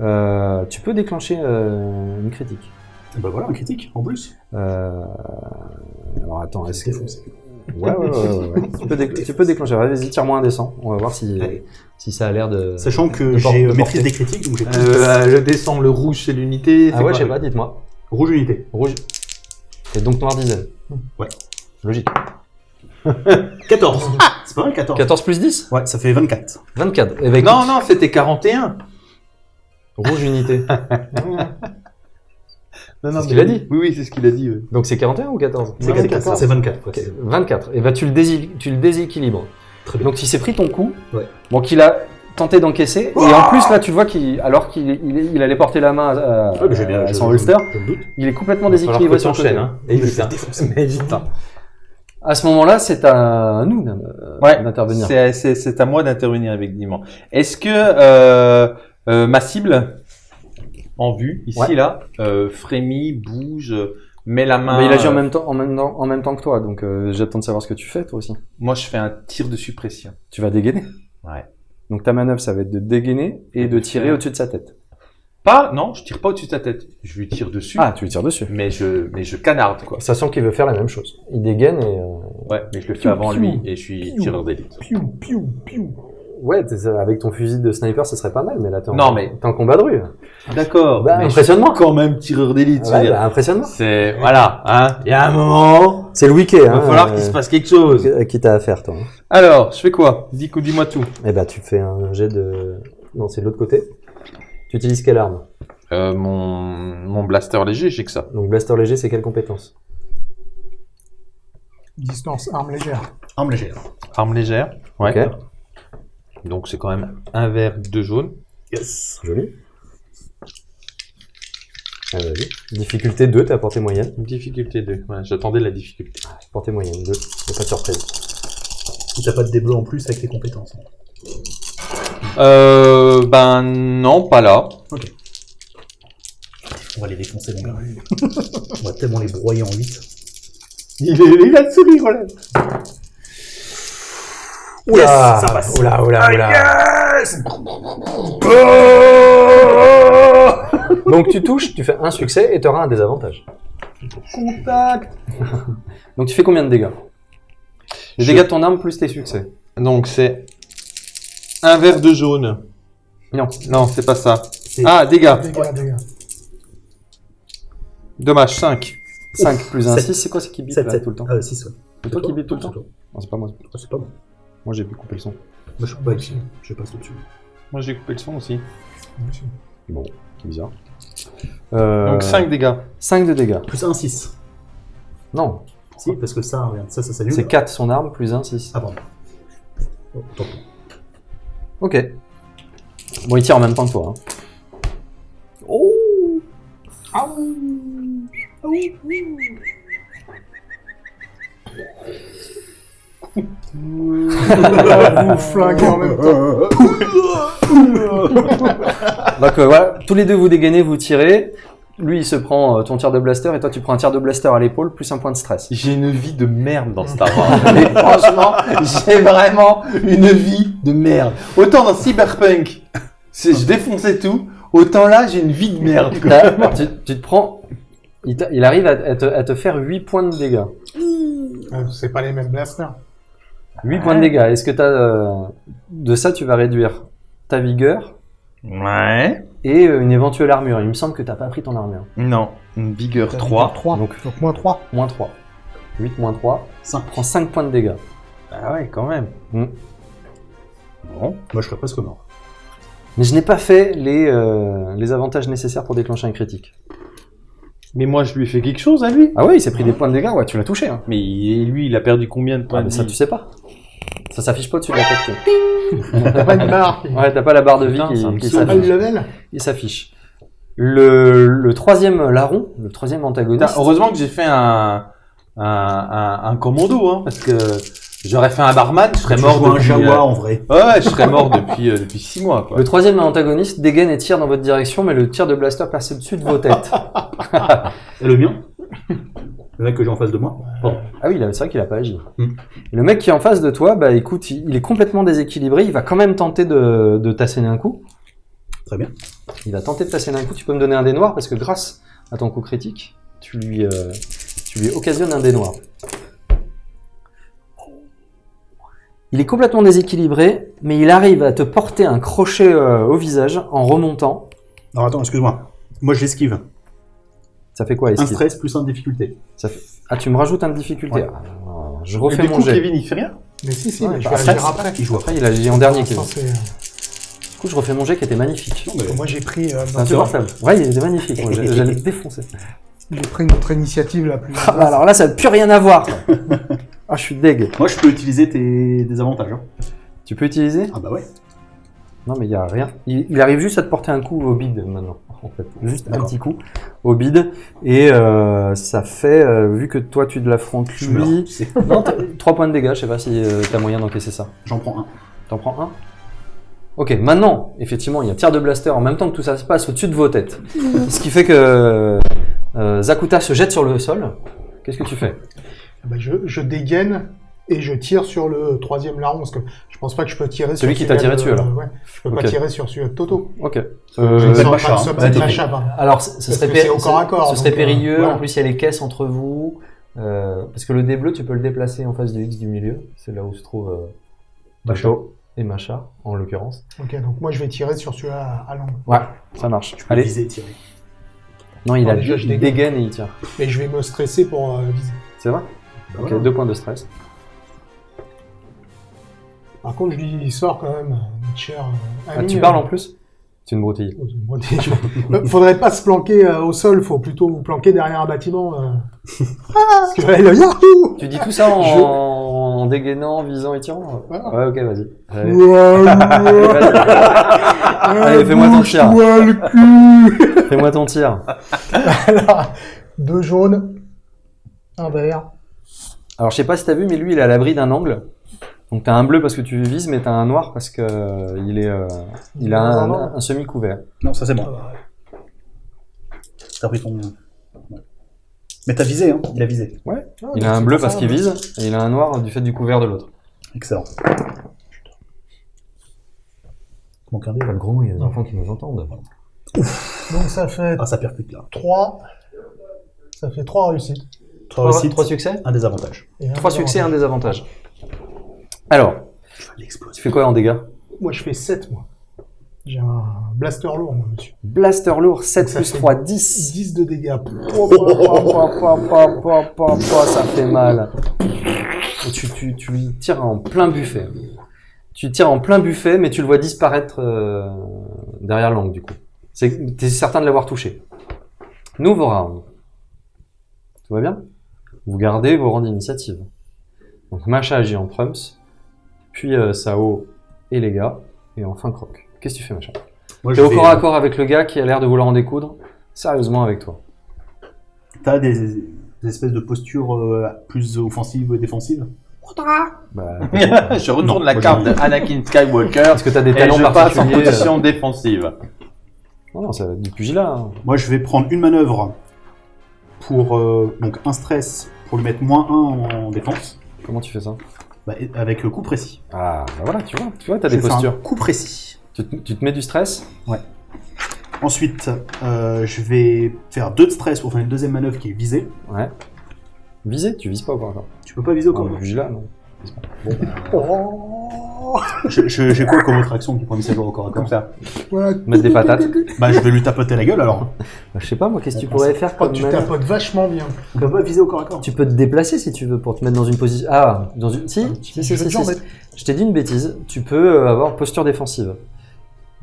Euh, tu peux déclencher euh, une critique. Et bah voilà, un critique en plus. Euh, alors attends, est-ce que. Ouais, ouais, ouais, ouais, ouais. tu, peux déc- tu peux déclencher. Vas-y, tire-moi un descend. On va voir si, si ça a l'air de. Sachant que j'ai maîtrise des critiques, donc j'ai Euh, le descend, le rouge, c'est l'unité. Ah ouais, je sais pas, dites-moi. rouge unité. Rouge. Et donc noir dizaine. Ouais. Logique. 14. C'est pas mal 14. 14 plus 10 Ouais, ça fait 24. 24. Eh ben, Non, écoute, non, c'était 41. Rouge unité. Non, non, C'est ce qu'il a oui. dit. Oui, oui, c'est ce qu'il a dit. ouais. Donc c'est 41 ou 14 C'est 24. C'est 24. ouais, Ok, c'est- 24. Et bah tu le, dési- tu le déséquilibres. Très bien. Donc il s'est pris ton coup. Ouais. Bon, qu'il a tenté d'encaisser. Et en plus, là, tu le vois qu'il, alors qu'il il, il allait porter la main à, Ouais, mais j'ai bien- à je- son je- holster, Je me doute. il est complètement Il déséquilibré sur le côté. hein. Me Évite, fais hein. défoncer. Mais évite, hein. À ce moment-là, c'est à nous Ouais, d'intervenir. C'est, c'est, à moi d'intervenir effectivement. Est-ce que euh, euh, ma cible en vue ici Ouais. là euh, frémit, bouge, Mais la main. Mais il agit en même temps, en même temps, en même temps que toi, donc euh, j'attends de savoir ce que tu fais toi aussi. Moi, je fais un tir de suppression. Tu vas dégainer. Ouais. Donc ta manœuvre, ça va être de dégainer et de tirer au-dessus de sa tête. Pas, non, je tire pas au-dessus de sa tête. Je lui tire dessus. Ah, tu lui tires dessus. Mais je, mais je canarde, quoi. Sachant qu'il veut faire la même chose. Il dégaine et. euh, Ouais, mais je le fais avant lui et je suis tireur d'élite. Piou, piou, piou. Ouais, t'es- avec ton fusil de sniper, ça serait pas mal, mais là, t'es en, Non, mais- t'es en combat de rue. D'accord. Bah, mais je impressionnement. quand même tireur d'élite. je veux Ouais, dire. bah, impressionnement. C'est, voilà, hein. Il y a un moment. C'est le week-end. Il va falloir qu'il se passe quelque chose. Qui t'a à faire, toi. hein. Alors, je fais quoi? Dis, dis-moi tout. Eh bah, tu fais un jet de. Non, c'est de l'autre côté. Tu utilises quelle arme? Euh, mon, mon blaster léger, j'ai que ça. Donc, blaster léger, c'est quelle compétence? Distance, arme légère. Arme légère. Arme légère. Ouais. Ok. Donc, c'est quand même un vert, deux jaunes. Yes. Joli. Ah, vas-y. Difficulté 2, t'as portée moyenne? Difficulté 2. Ouais, j'attendais la difficulté. Portée moyenne 2. Y'a pas de surprise. Si t'as pas de début en plus avec tes compétences. Euh, ben, non, pas là. On va les défoncer, mon gars. On va tellement les broyer en 8. Il, est, il a le sourire, voilà. Oula ça passe. Oula, oula, oula Donc tu touches, tu fais un succès et tu auras un désavantage. Contact. Donc tu fais combien de dégâts? Les Je- dégâts de ton arme plus tes succès. Donc, c'est un vert, deux jaunes. Non. Non, c'est pas ça. Ah, dégâts. Dégâts, dégâts. Dommage, 5. 5 plus 1, Sept. 6, c'est quoi C'est qui bip 7, là 7 tout le temps Ah, 6, ouais. C'est toi qui bip tout le temps. Non, c'est pas moi. Ah, c'est pas bon. Moi j'ai pu couper le son. Moi, je suis pas ici. Je passe au-dessus. Moi, j'ai coupé le son aussi. Bon, c'est bizarre. Euh, Donc, 5 dégâts. 5 de dégâts. Plus 1, 6. Non, Si, parce que ça, regarde, ça, ça s'annule. c'est 4 son arme plus 1, 6. Ah, pardon. Oh, tant pis. Ok. Bon, il tire en même temps que toi. hein. Vous flinguez en même temps. Donc euh, voilà, tous les deux vous dégainez, vous tirez. Lui il se prend euh, ton tir de blaster et toi tu prends un tir de blaster à l'épaule plus un point de stress. J'ai une vie de merde dans Star Wars. Mais franchement, j'ai vraiment une vie de merde. Autant dans Cyberpunk, je défonçais tout. Autant là, j'ai une vie de merde. quoi. Tu, tu te prends. Il, arrive à, à te, à te faire 8 points de dégâts. Euh, C'est pas les mêmes blasters. 8 points de dégâts. Est-ce que t'as. euh, de ça, tu vas réduire ta vigueur? Ouais. Et euh, une éventuelle armure. Il me semble que t'as pas pris ton armure. Non, une vigueur 3. 3. Donc- Donc, moins 3. Moins 3. 8 moins 3. 5. Prends 5 points de dégâts. Ah ouais, quand même. Mm. Bon. Moi, je serais presque mort. Mais je n'ai pas fait les, euh, les avantages nécessaires pour déclencher un critique. Mais moi, je lui ai fait quelque chose à lui. Ah ouais, il s'est pris des points de dégâts, ouais, tu l'as touché. Hein. Mais il- lui, il a perdu combien de points Ah, mais de ça, vie tu sais pas. Ça s'affiche pas au-dessus de la tête. T'as pas une barre Ouais, t'as pas la barre de vie Putain, qui, s'affiche. level Il s'affiche. Le, le troisième larron, le troisième antagoniste. Heureusement que j'ai fait un, un, un, un commando, hein, parce que j'aurais fait un barman, je serais Tu mort joues un depuis... Jawa euh, en vrai. Ouais, je serais mort depuis, euh, depuis 6 mois, quoi. Le troisième antagoniste dégaine et tire dans votre direction, mais le tir de blaster passe au-dessus de vos têtes. Et le mien? Le mec que j'ai en face de moi Pardon. Ah oui, c'est vrai qu'il a pas agi. Hmm. Le mec qui est en face de toi, bah écoute, il, il est complètement déséquilibré, il va quand même tenter de, de t'asséner un coup. Très bien. Il va tenter de t'asséner un coup, tu peux me donner un dé noir, parce que grâce à ton coup critique, tu lui, euh, tu lui occasionnes un dé noir. Il est complètement déséquilibré, mais il arrive à te porter un crochet euh, au visage en remontant. Alors attends, excuse-moi. Moi, je l'esquive. Ça fait quoi, Un esquive stress plus un de difficulté. Ça fait- Ah, tu me rajoutes un de difficulté. Ouais. Ah, je Et refais du mon coup, jet. Kevin, il fait rien Mais si, si, Ouais, mais je bah, vais après, agir après. Il joue après. Il a en dernier, Kevin. Du coup, je refais mon jet qui était magnifique. Non, mais- Moi, j'ai pris, euh, C'est notre- insupportable. Ouais, il était magnifique. Moi, j'allais le défoncer. j'ai pris notre initiative la plus. Ah, bah, alors là, ça n'a plus rien à voir. Ah, je suis deg. Moi, je peux utiliser tes des avantages. hein. Tu peux utiliser? Ah bah ouais. Non, mais il y a rien. Il, il arrive juste à te porter un coup au bide maintenant. En fait, juste un petit coup au bide et euh, ça fait euh, vu que toi tu l'affrontes Je meurs. lui. tu sais. Non, t'as- trois points de dégâts. Je sais pas si euh, t'as moyen d'encaisser ça. J'en prends un. T'en prends un? Ok, maintenant, effectivement, il y a tir de blaster en même temps que tout ça se passe au-dessus de vos têtes. Ce qui fait que Zakuta se jette sur le sol. Qu'est-ce que tu fais? Ah bah, je, je dégaine et je tire sur le troisième larron parce que je pense pas que je peux tirer Celui sur qui t'a tiré de- dessus, alors. Ouais, je peux pas tirer sur celui de Toto. Ok. Je Euh, Macha, pas- hein. sans- Vas-y. Macha, pardon. alors, ce serait, péri- au corps à corps, ce serait donc, euh, périlleux. voilà. En plus, il y a les caisses entre vous. Euh, parce que le dé bleu, tu peux le déplacer en face de X du milieu. C'est là où se trouve euh, Toto et Macha, en l'occurrence. Ok, donc moi je vais tirer sur celui-là à, à l'angle. Ouais, ça marche. Tu peux Allez. viser et tirer. Non, il Ah, a déjà, je il dégaine. dégaine et il tire. Mais je vais me stresser pour euh, viser. C'est vrai Bah Ok, voilà. deux points de stress. Par contre, je lui sors quand même euh, notre cher euh, Ah, tu euh, parles en plus C'est une broutille. Je- Faudrait pas se planquer euh, au sol, faut plutôt vous planquer derrière un bâtiment. euh. Parce que là, le Yahoo Tu dis tout ça en, Je- en dégainant, visant et tirant Ouais. Ouais, ok, vas-y. Allez. Allez, Allez, fais-moi ton tir. Fais-moi ton tir. Alors, deux jaunes, un vert. Alors, je sais pas si t'as vu, mais lui, il est à l'abri d'un angle. Donc, t'as un bleu parce que tu vises, mais t'as un noir parce que euh, il est, euh, il a un, un- un semi-couvert. Non, ça c'est bon. Ah, T'as pris ton. Ouais. Mais t'as visé, hein Il a visé. Il a un bleu parce qu'il vise, et il a un noir du fait du couvert de l'autre. Excellent. Pas de gros mots, il y a des enfants qui nous entendent. Donc ça fait Ah, ça percute là. 3. Ça fait 3 réussites. Trois réussites, Trois succès un désavantage. Et un Trois succès, un désavantage. Alors, Tu fais quoi en dégâts? Moi, je fais 7, moi. J'ai un blaster lourd, moi, monsieur. Blaster lourd, 7 Ça plus fait 3, 10. 10 de dégâts. ça fait mal. Tu, tu, tu lui tires en plein buffet. Tu tires en plein buffet, mais tu le vois disparaître euh, derrière l'angle, du coup. C'est- T'es certain de l'avoir touché. Nouveau round. Tout va bien? Vous gardez vos rangs d'initiative. Donc Macha agit en trumps, puis euh, Sao et les gars, et enfin Croc. Qu'est-ce que tu fais, Macha Moi, T'es je au vais, corps à corps avec le gars qui a l'air de vouloir en découdre? Sérieusement avec toi? T'as des, des espèces de postures euh, plus offensives et défensives? Bah, je retourne Non, la carte d'Anakin Skywalker Est-ce que t'as des et talents je passe en particuliers euh, position défensive. Non, non, ça va être du pugilat. hein. Moi, je vais prendre une manœuvre pour euh, donc un stress pour lui mettre moins 1 en défense, Comment tu fais ça? Bah, avec euh, coup précis. Ah, bah voilà, tu vois, tu vois, t'as Je des un postures. coup précis. Tu, te- tu te mets du stress? Ensuite, euh, je vais faire deux de stress pour faire une deuxième manœuvre qui est visée. Ouais. Viser Tu vises pas ou pas encore? Tu peux pas viser au corps. Non, le pugilat, non. Je- je- J'ai quoi comme autre action qui pourrait me servir au corps à corps Comme ça? Mettre des patates? Bah, je vais lui tapoter la gueule alors. Bah, je sais pas, moi, qu'est-ce que tu pourrais faire Oh, comme tu tapotes vachement bien. Pas viser au corps à corps. Tu peux te déplacer si tu veux pour te mettre dans une position. Ah, dans une. Si, si, si, si, si. Je t'ai dit une bêtise. Tu peux euh, avoir posture défensive.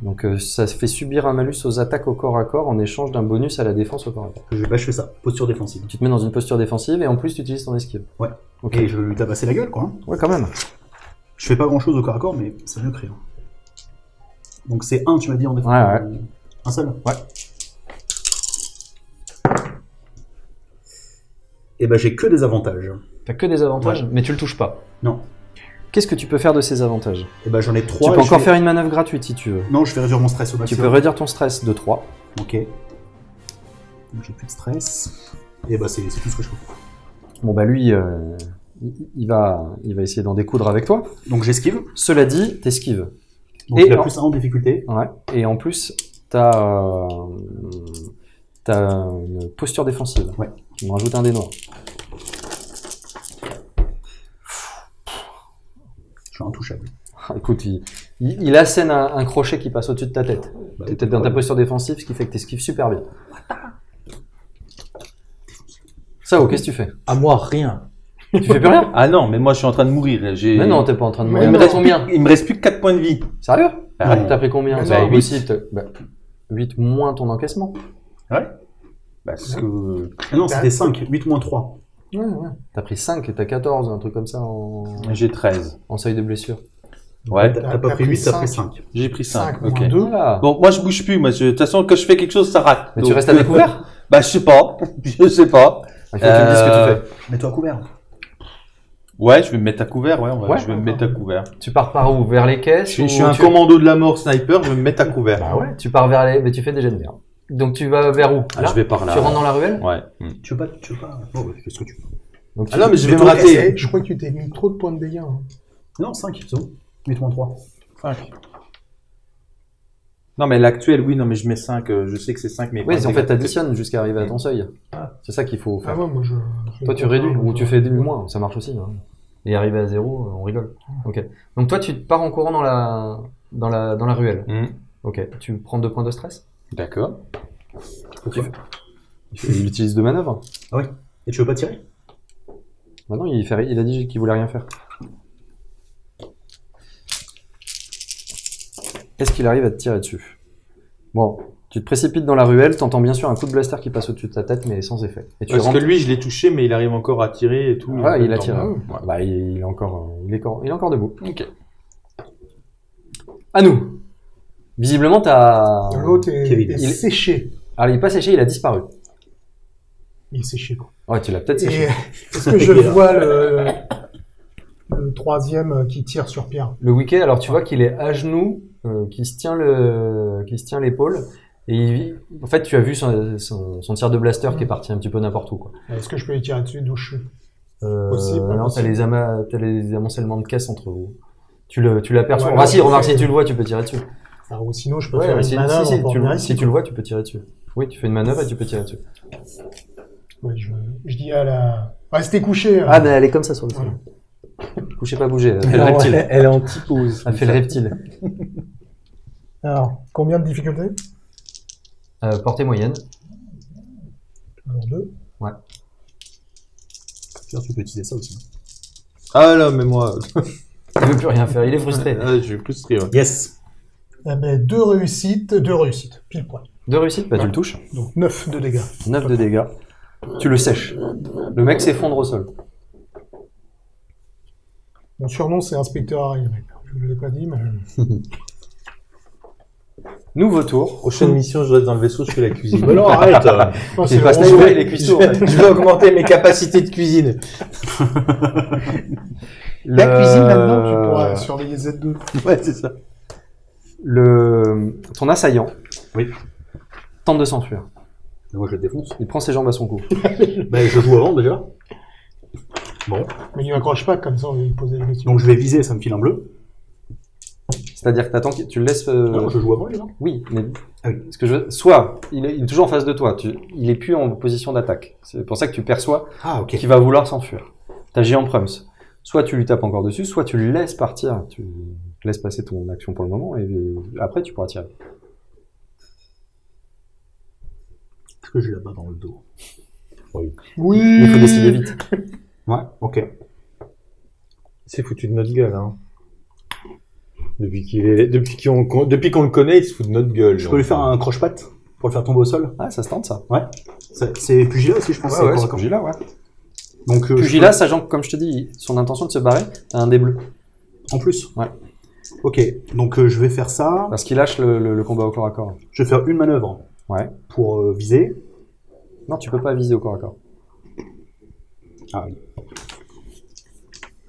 Donc euh, ça fait subir un malus aux attaques au corps à corps en échange d'un bonus à la défense au corps à corps. Je, bah, je fais ça, posture défensive. Tu te mets dans une posture défensive et en plus tu utilises ton esquive. Ouais. Ok. Et je vais lui tabasser la gueule quoi. hein. Ouais, quand même. Je fais pas grand chose au corps à corps, mais c'est mieux que rien. Donc c'est un, tu m'as dit en défense. Ouais, ouais. Un seul? Ouais. Et ben j'ai que des avantages. T'as que des avantages, mais tu le touches pas. Non. Qu'est-ce que tu peux faire de ces avantages? Et ben j'en ai trois. Tu peux encore vais- faire une manœuvre gratuite si tu veux. Non, je vais réduire mon stress au Tu maximum. peux réduire ton stress de 3. Ok. Donc j'ai plus de stress. Et bah c'est c'est tout ce que je peux faire. Bon bah lui, euh, il, il va, il va essayer d'en découdre avec toi. Donc j'esquive. Cela dit, t'esquives. Donc Et il a en- plus un en difficulté. Ouais. Et en plus, t'as euh, t'as une posture défensive. Ouais. Tu me rajoutes un des noirs. Je suis intouchable. Écoute, il, il, il assène un, un crochet qui passe au-dessus de ta tête. Bah, T'es dans ta posture défensive, ce qui fait que t'esquives super bien. Ça, qu'est-ce que tu fais? À moi, rien. Tu fais plus rien Ah non, mais moi je suis en train de mourir. J'ai- Mais non, t'es pas en train de mourir. Il me reste combien? Il me reste plus que 4 points de vie. Sérieux? Ah ouais. T'as pris combien? Impossible. t'as- Bah, 8 moins ton encaissement. Parce que Ah non, c'était 5. 8 moins 3. Ouais, ouais. T'as pris 5 et t'as 14, un truc comme ça en, j'ai 13. en seuil de blessure. Ouais, T'as pas pris pris 8, t'as pris cinq. 5. j'ai pris 5. 5 ok. moins 2. Voilà. Bon, moi je bouge plus. Moi, je- de toute façon, quand je fais quelque chose, ça rate. Mais tu Donc, restes à euh, découvert? Bah, je sais pas. Je sais pas. Il faut que tu me dises ce que tu Euh, fais. Mets-toi à couvert. Ouais, je vais me mettre à couvert. Ouais, on va- Ouais. je vais me mettre à couvert. Tu pars par où? Vers les caisses Je, suis- ou je suis un tu... commando de la mort sniper. Je vais me mettre à couvert. Bah ouais, tu pars vers les... Mais tu fais des jets de merde. Donc tu vas vers où? Ah, je vais par là. Tu rentres dans la ruelle? Ouais. Tu veux pas, tu veux pas? Oh, ouais, fais ce que tu veux? Donc, Ah non, mais je vais me rater. c'est- Je crois que tu t'es mis trop de points de dégâts. hein. Non, 5, c'est bon. Mets-toi en 3. Non, mais l'actuel, oui, non, mais je mets 5. je sais que c'est 5, mais. Oui, en fait, t'additionnes jusqu'à arriver à ton seuil. C'est ça qu'il faut Ah faire. ouais, moi je. Toi, tu réduis, ou tu fais du moins, ça marche aussi. hein. Et arriver à zéro, euh, on rigole. Ok. Donc toi, tu pars en courant dans la, dans la, dans la ruelle. Mm. Ok. Tu prends deux points de stress? D'accord. Il utilise deux manœuvres. Et tu veux pas tirer? Maintenant, il, fait, il a dit qu'il voulait rien faire. Est-ce qu'il arrive à te tirer dessus? Bon, tu te précipites dans la ruelle, t'entends bien sûr un coup de blaster qui passe au-dessus de ta tête, mais sans effet. Et tu Parce rentres. que lui, je l'ai touché, mais il arrive encore à tirer et tout. Ouais, il a tiré. Ah ouais. Bah, il, il est encore, il est encore, il est encore debout. Ok. À nous. Visiblement, t'as. L'autre est, Kevin. est Il- séché. Alors, il est pas séché, il a disparu. Il est séché, quoi. Ouais, tu l'as peut-être séché. Et est-ce que je vois le, le troisième qui tire sur Pierre? Le week-end, alors tu vois qu'il est à genoux, euh, qui se tient le, qui se tient l'épaule, et il- en fait, tu as vu son, son, son tir de blaster qui est parti un petit peu n'importe où, quoi. Est-ce que je peux lui tirer dessus d'où je suis? Euh, Possible, non, t'as les, ama- t'as les amoncellements de caisse entre vous. Tu le, tu l'aperçois. Ouais, ah si, remarque, si tu le vois, tu peux tirer dessus. Ah, Ou sinon, je peux Ouais, faire une si, manœuvre si, si, pour tu, le- si tu vois, tu peux tirer dessus. Oui, tu fais une manœuvre et tu peux tirer dessus. Ouais, je, je dis à la... Restez couché. hein. Ah, mais elle est comme ça sur le sol. Couchez pas bouger, elle, elle est en typose. Elle fait le reptile. Alors, combien de difficultés? Euh, portée moyenne. Alors, deux. Pierre, tu peux utiliser ça aussi. Ah là, mais moi. Il veut plus rien faire, il est frustré. Ah, je suis frustré. ouais. Yes Eh ben, deux réussites, deux réussites, pile poil. Deux réussites, bah tu le touches. Donc, 9 de dégâts. 9 de dégâts. Tu le sèches. Le mec s'effondre au sol. Mon surnom, c'est Inspecteur Harry. mec. Je ne l'ai pas dit, mais... Nouveau tour. Prochaine mission, je reste dans le vaisseau, je fais la cuisine. Mais non, arrête Non, C'est pas est cuistot. ouais. je vais augmenter mes capacités de cuisine. La Le- cuisine, maintenant, tu pourras surveiller Z2. Ouais, c'est ça. Le... Ton assaillant Oui. tente de s'enfuir. Moi, je le défonce. Il prend ses jambes à son cou. Ben, je joue avant déjà. Bon, Mais il n'accroche pas, comme ça, on va lui poser des questions. donc je vais viser, ça me file un bleu. C'est-à-dire que tu le laisses. euh, Non, je joue avant déjà. Oui, mais Ah oui. ce que je soit il est, il est toujours en face de toi, tu... il est plus en position d'attaque. C'est pour ça que tu perçois Ah, qu'il va vouloir s'enfuir. T'agis en prums. Soit tu lui tapes encore dessus, soit tu le laisses partir. Tu laisses passer ton action pour le moment et après tu pourras tirer. Est-ce que j'ai la balle dans le dos? Oui Il faut décider vite. Ouais, ok. C'est foutu de notre gueule, hein. Depuis qu'il est, depuis qu'on, depuis qu'on le connaît, il se fout de notre gueule. Je peux lui faire un croche-patte pour le faire tomber au sol? Ah, ça se tente ça. C'est- C'est pugilat aussi, je pense. Ouais, c'est ouais, c'est. Pugilat, ouais. Donc, euh, sachant que, comme je te dis, son intention de se barrer, t'as un dé bleu. peux- En plus Ouais. Ok, donc euh, je vais faire ça. Parce qu'il lâche le, le- le combat au corps à corps. Je vais faire une manœuvre Ouais. pour euh, viser. Non, tu peux pas viser au corps à corps. Ah oui.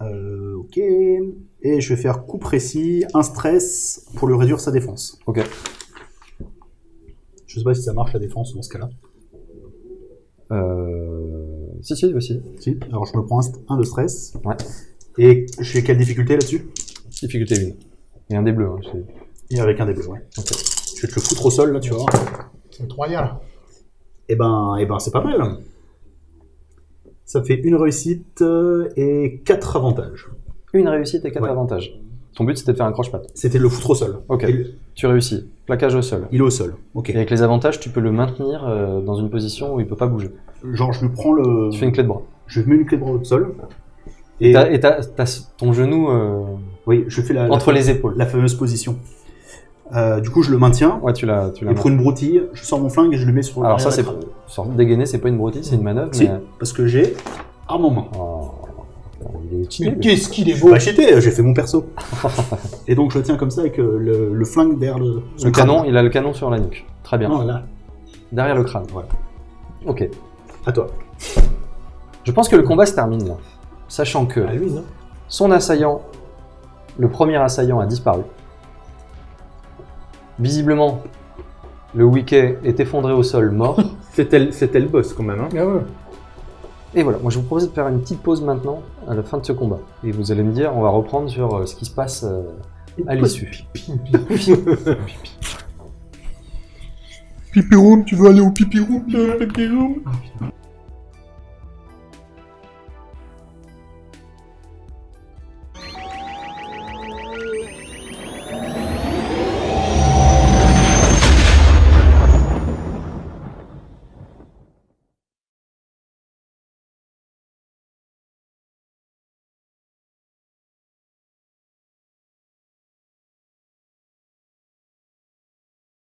Euh, ok. Et je vais faire coup précis, un stress pour lui réduire sa défense. Ok. Je sais pas si ça marche la défense dans ce cas-là. Euh... Si, si, aussi. Si. Alors je me prends un, de stress. Ouais. Et je fais quelle difficulté là-dessus? Difficulté 1. Et un dé bleu. Hein, Et avec un des bleus, ouais. Ok. Je vais te le foutre au sol là, tu vois. C'est royal. Et ben, et ben c'est pas mal. Ça fait une réussite euh, et quatre avantages. Une réussite et quatre Ouais. avantages. Ton but c'était de faire un croche-patte. C'était de le foutre au sol. Ok. Tu réussis. Plaquage au sol. il est au sol. Ok. Et avec les avantages, tu peux le maintenir euh, dans une position où il peut pas bouger. Genre je lui prends le. Tu fais une clé de bras. Je mets une clé de bras au sol. Et t'as ton genou euh, oui, je fais la, la, entre les épaules. la fameuse position. Euh, du coup, je le maintiens. Ouais, tu l'as. Et pour une broutille, je sors mon flingue et je le mets sur Alors ça, c'est la dégainé, c'est pas une broutille, c'est une manœuvre. Si, Mais... parce que j'ai arme en main. Oh, il est cheaté, qu'est-ce qu'il est beau suis pas cheaté, j'ai fait mon perso. et donc je le tiens comme ça avec euh, le, le flingue derrière le, Le crâne. canon, il a le canon sur la nuque. Très bien. Non, là, Derrière le crâne. Voilà. Ok. à toi. Je pense que le combat se termine là. Sachant que non son assaillant, le premier assaillant a disparu. Visiblement, Le Wiki est effondré au sol, mort. C'était le, c'était le boss quand même. Hein. Ah ouais. Et voilà, moi je vous propose de faire une petite pause maintenant à la fin de ce combat. Et vous allez me dire, on va reprendre sur euh, ce qui se passe euh, à l'issue. Pipi room, tu veux aller au pipi room, pipi room?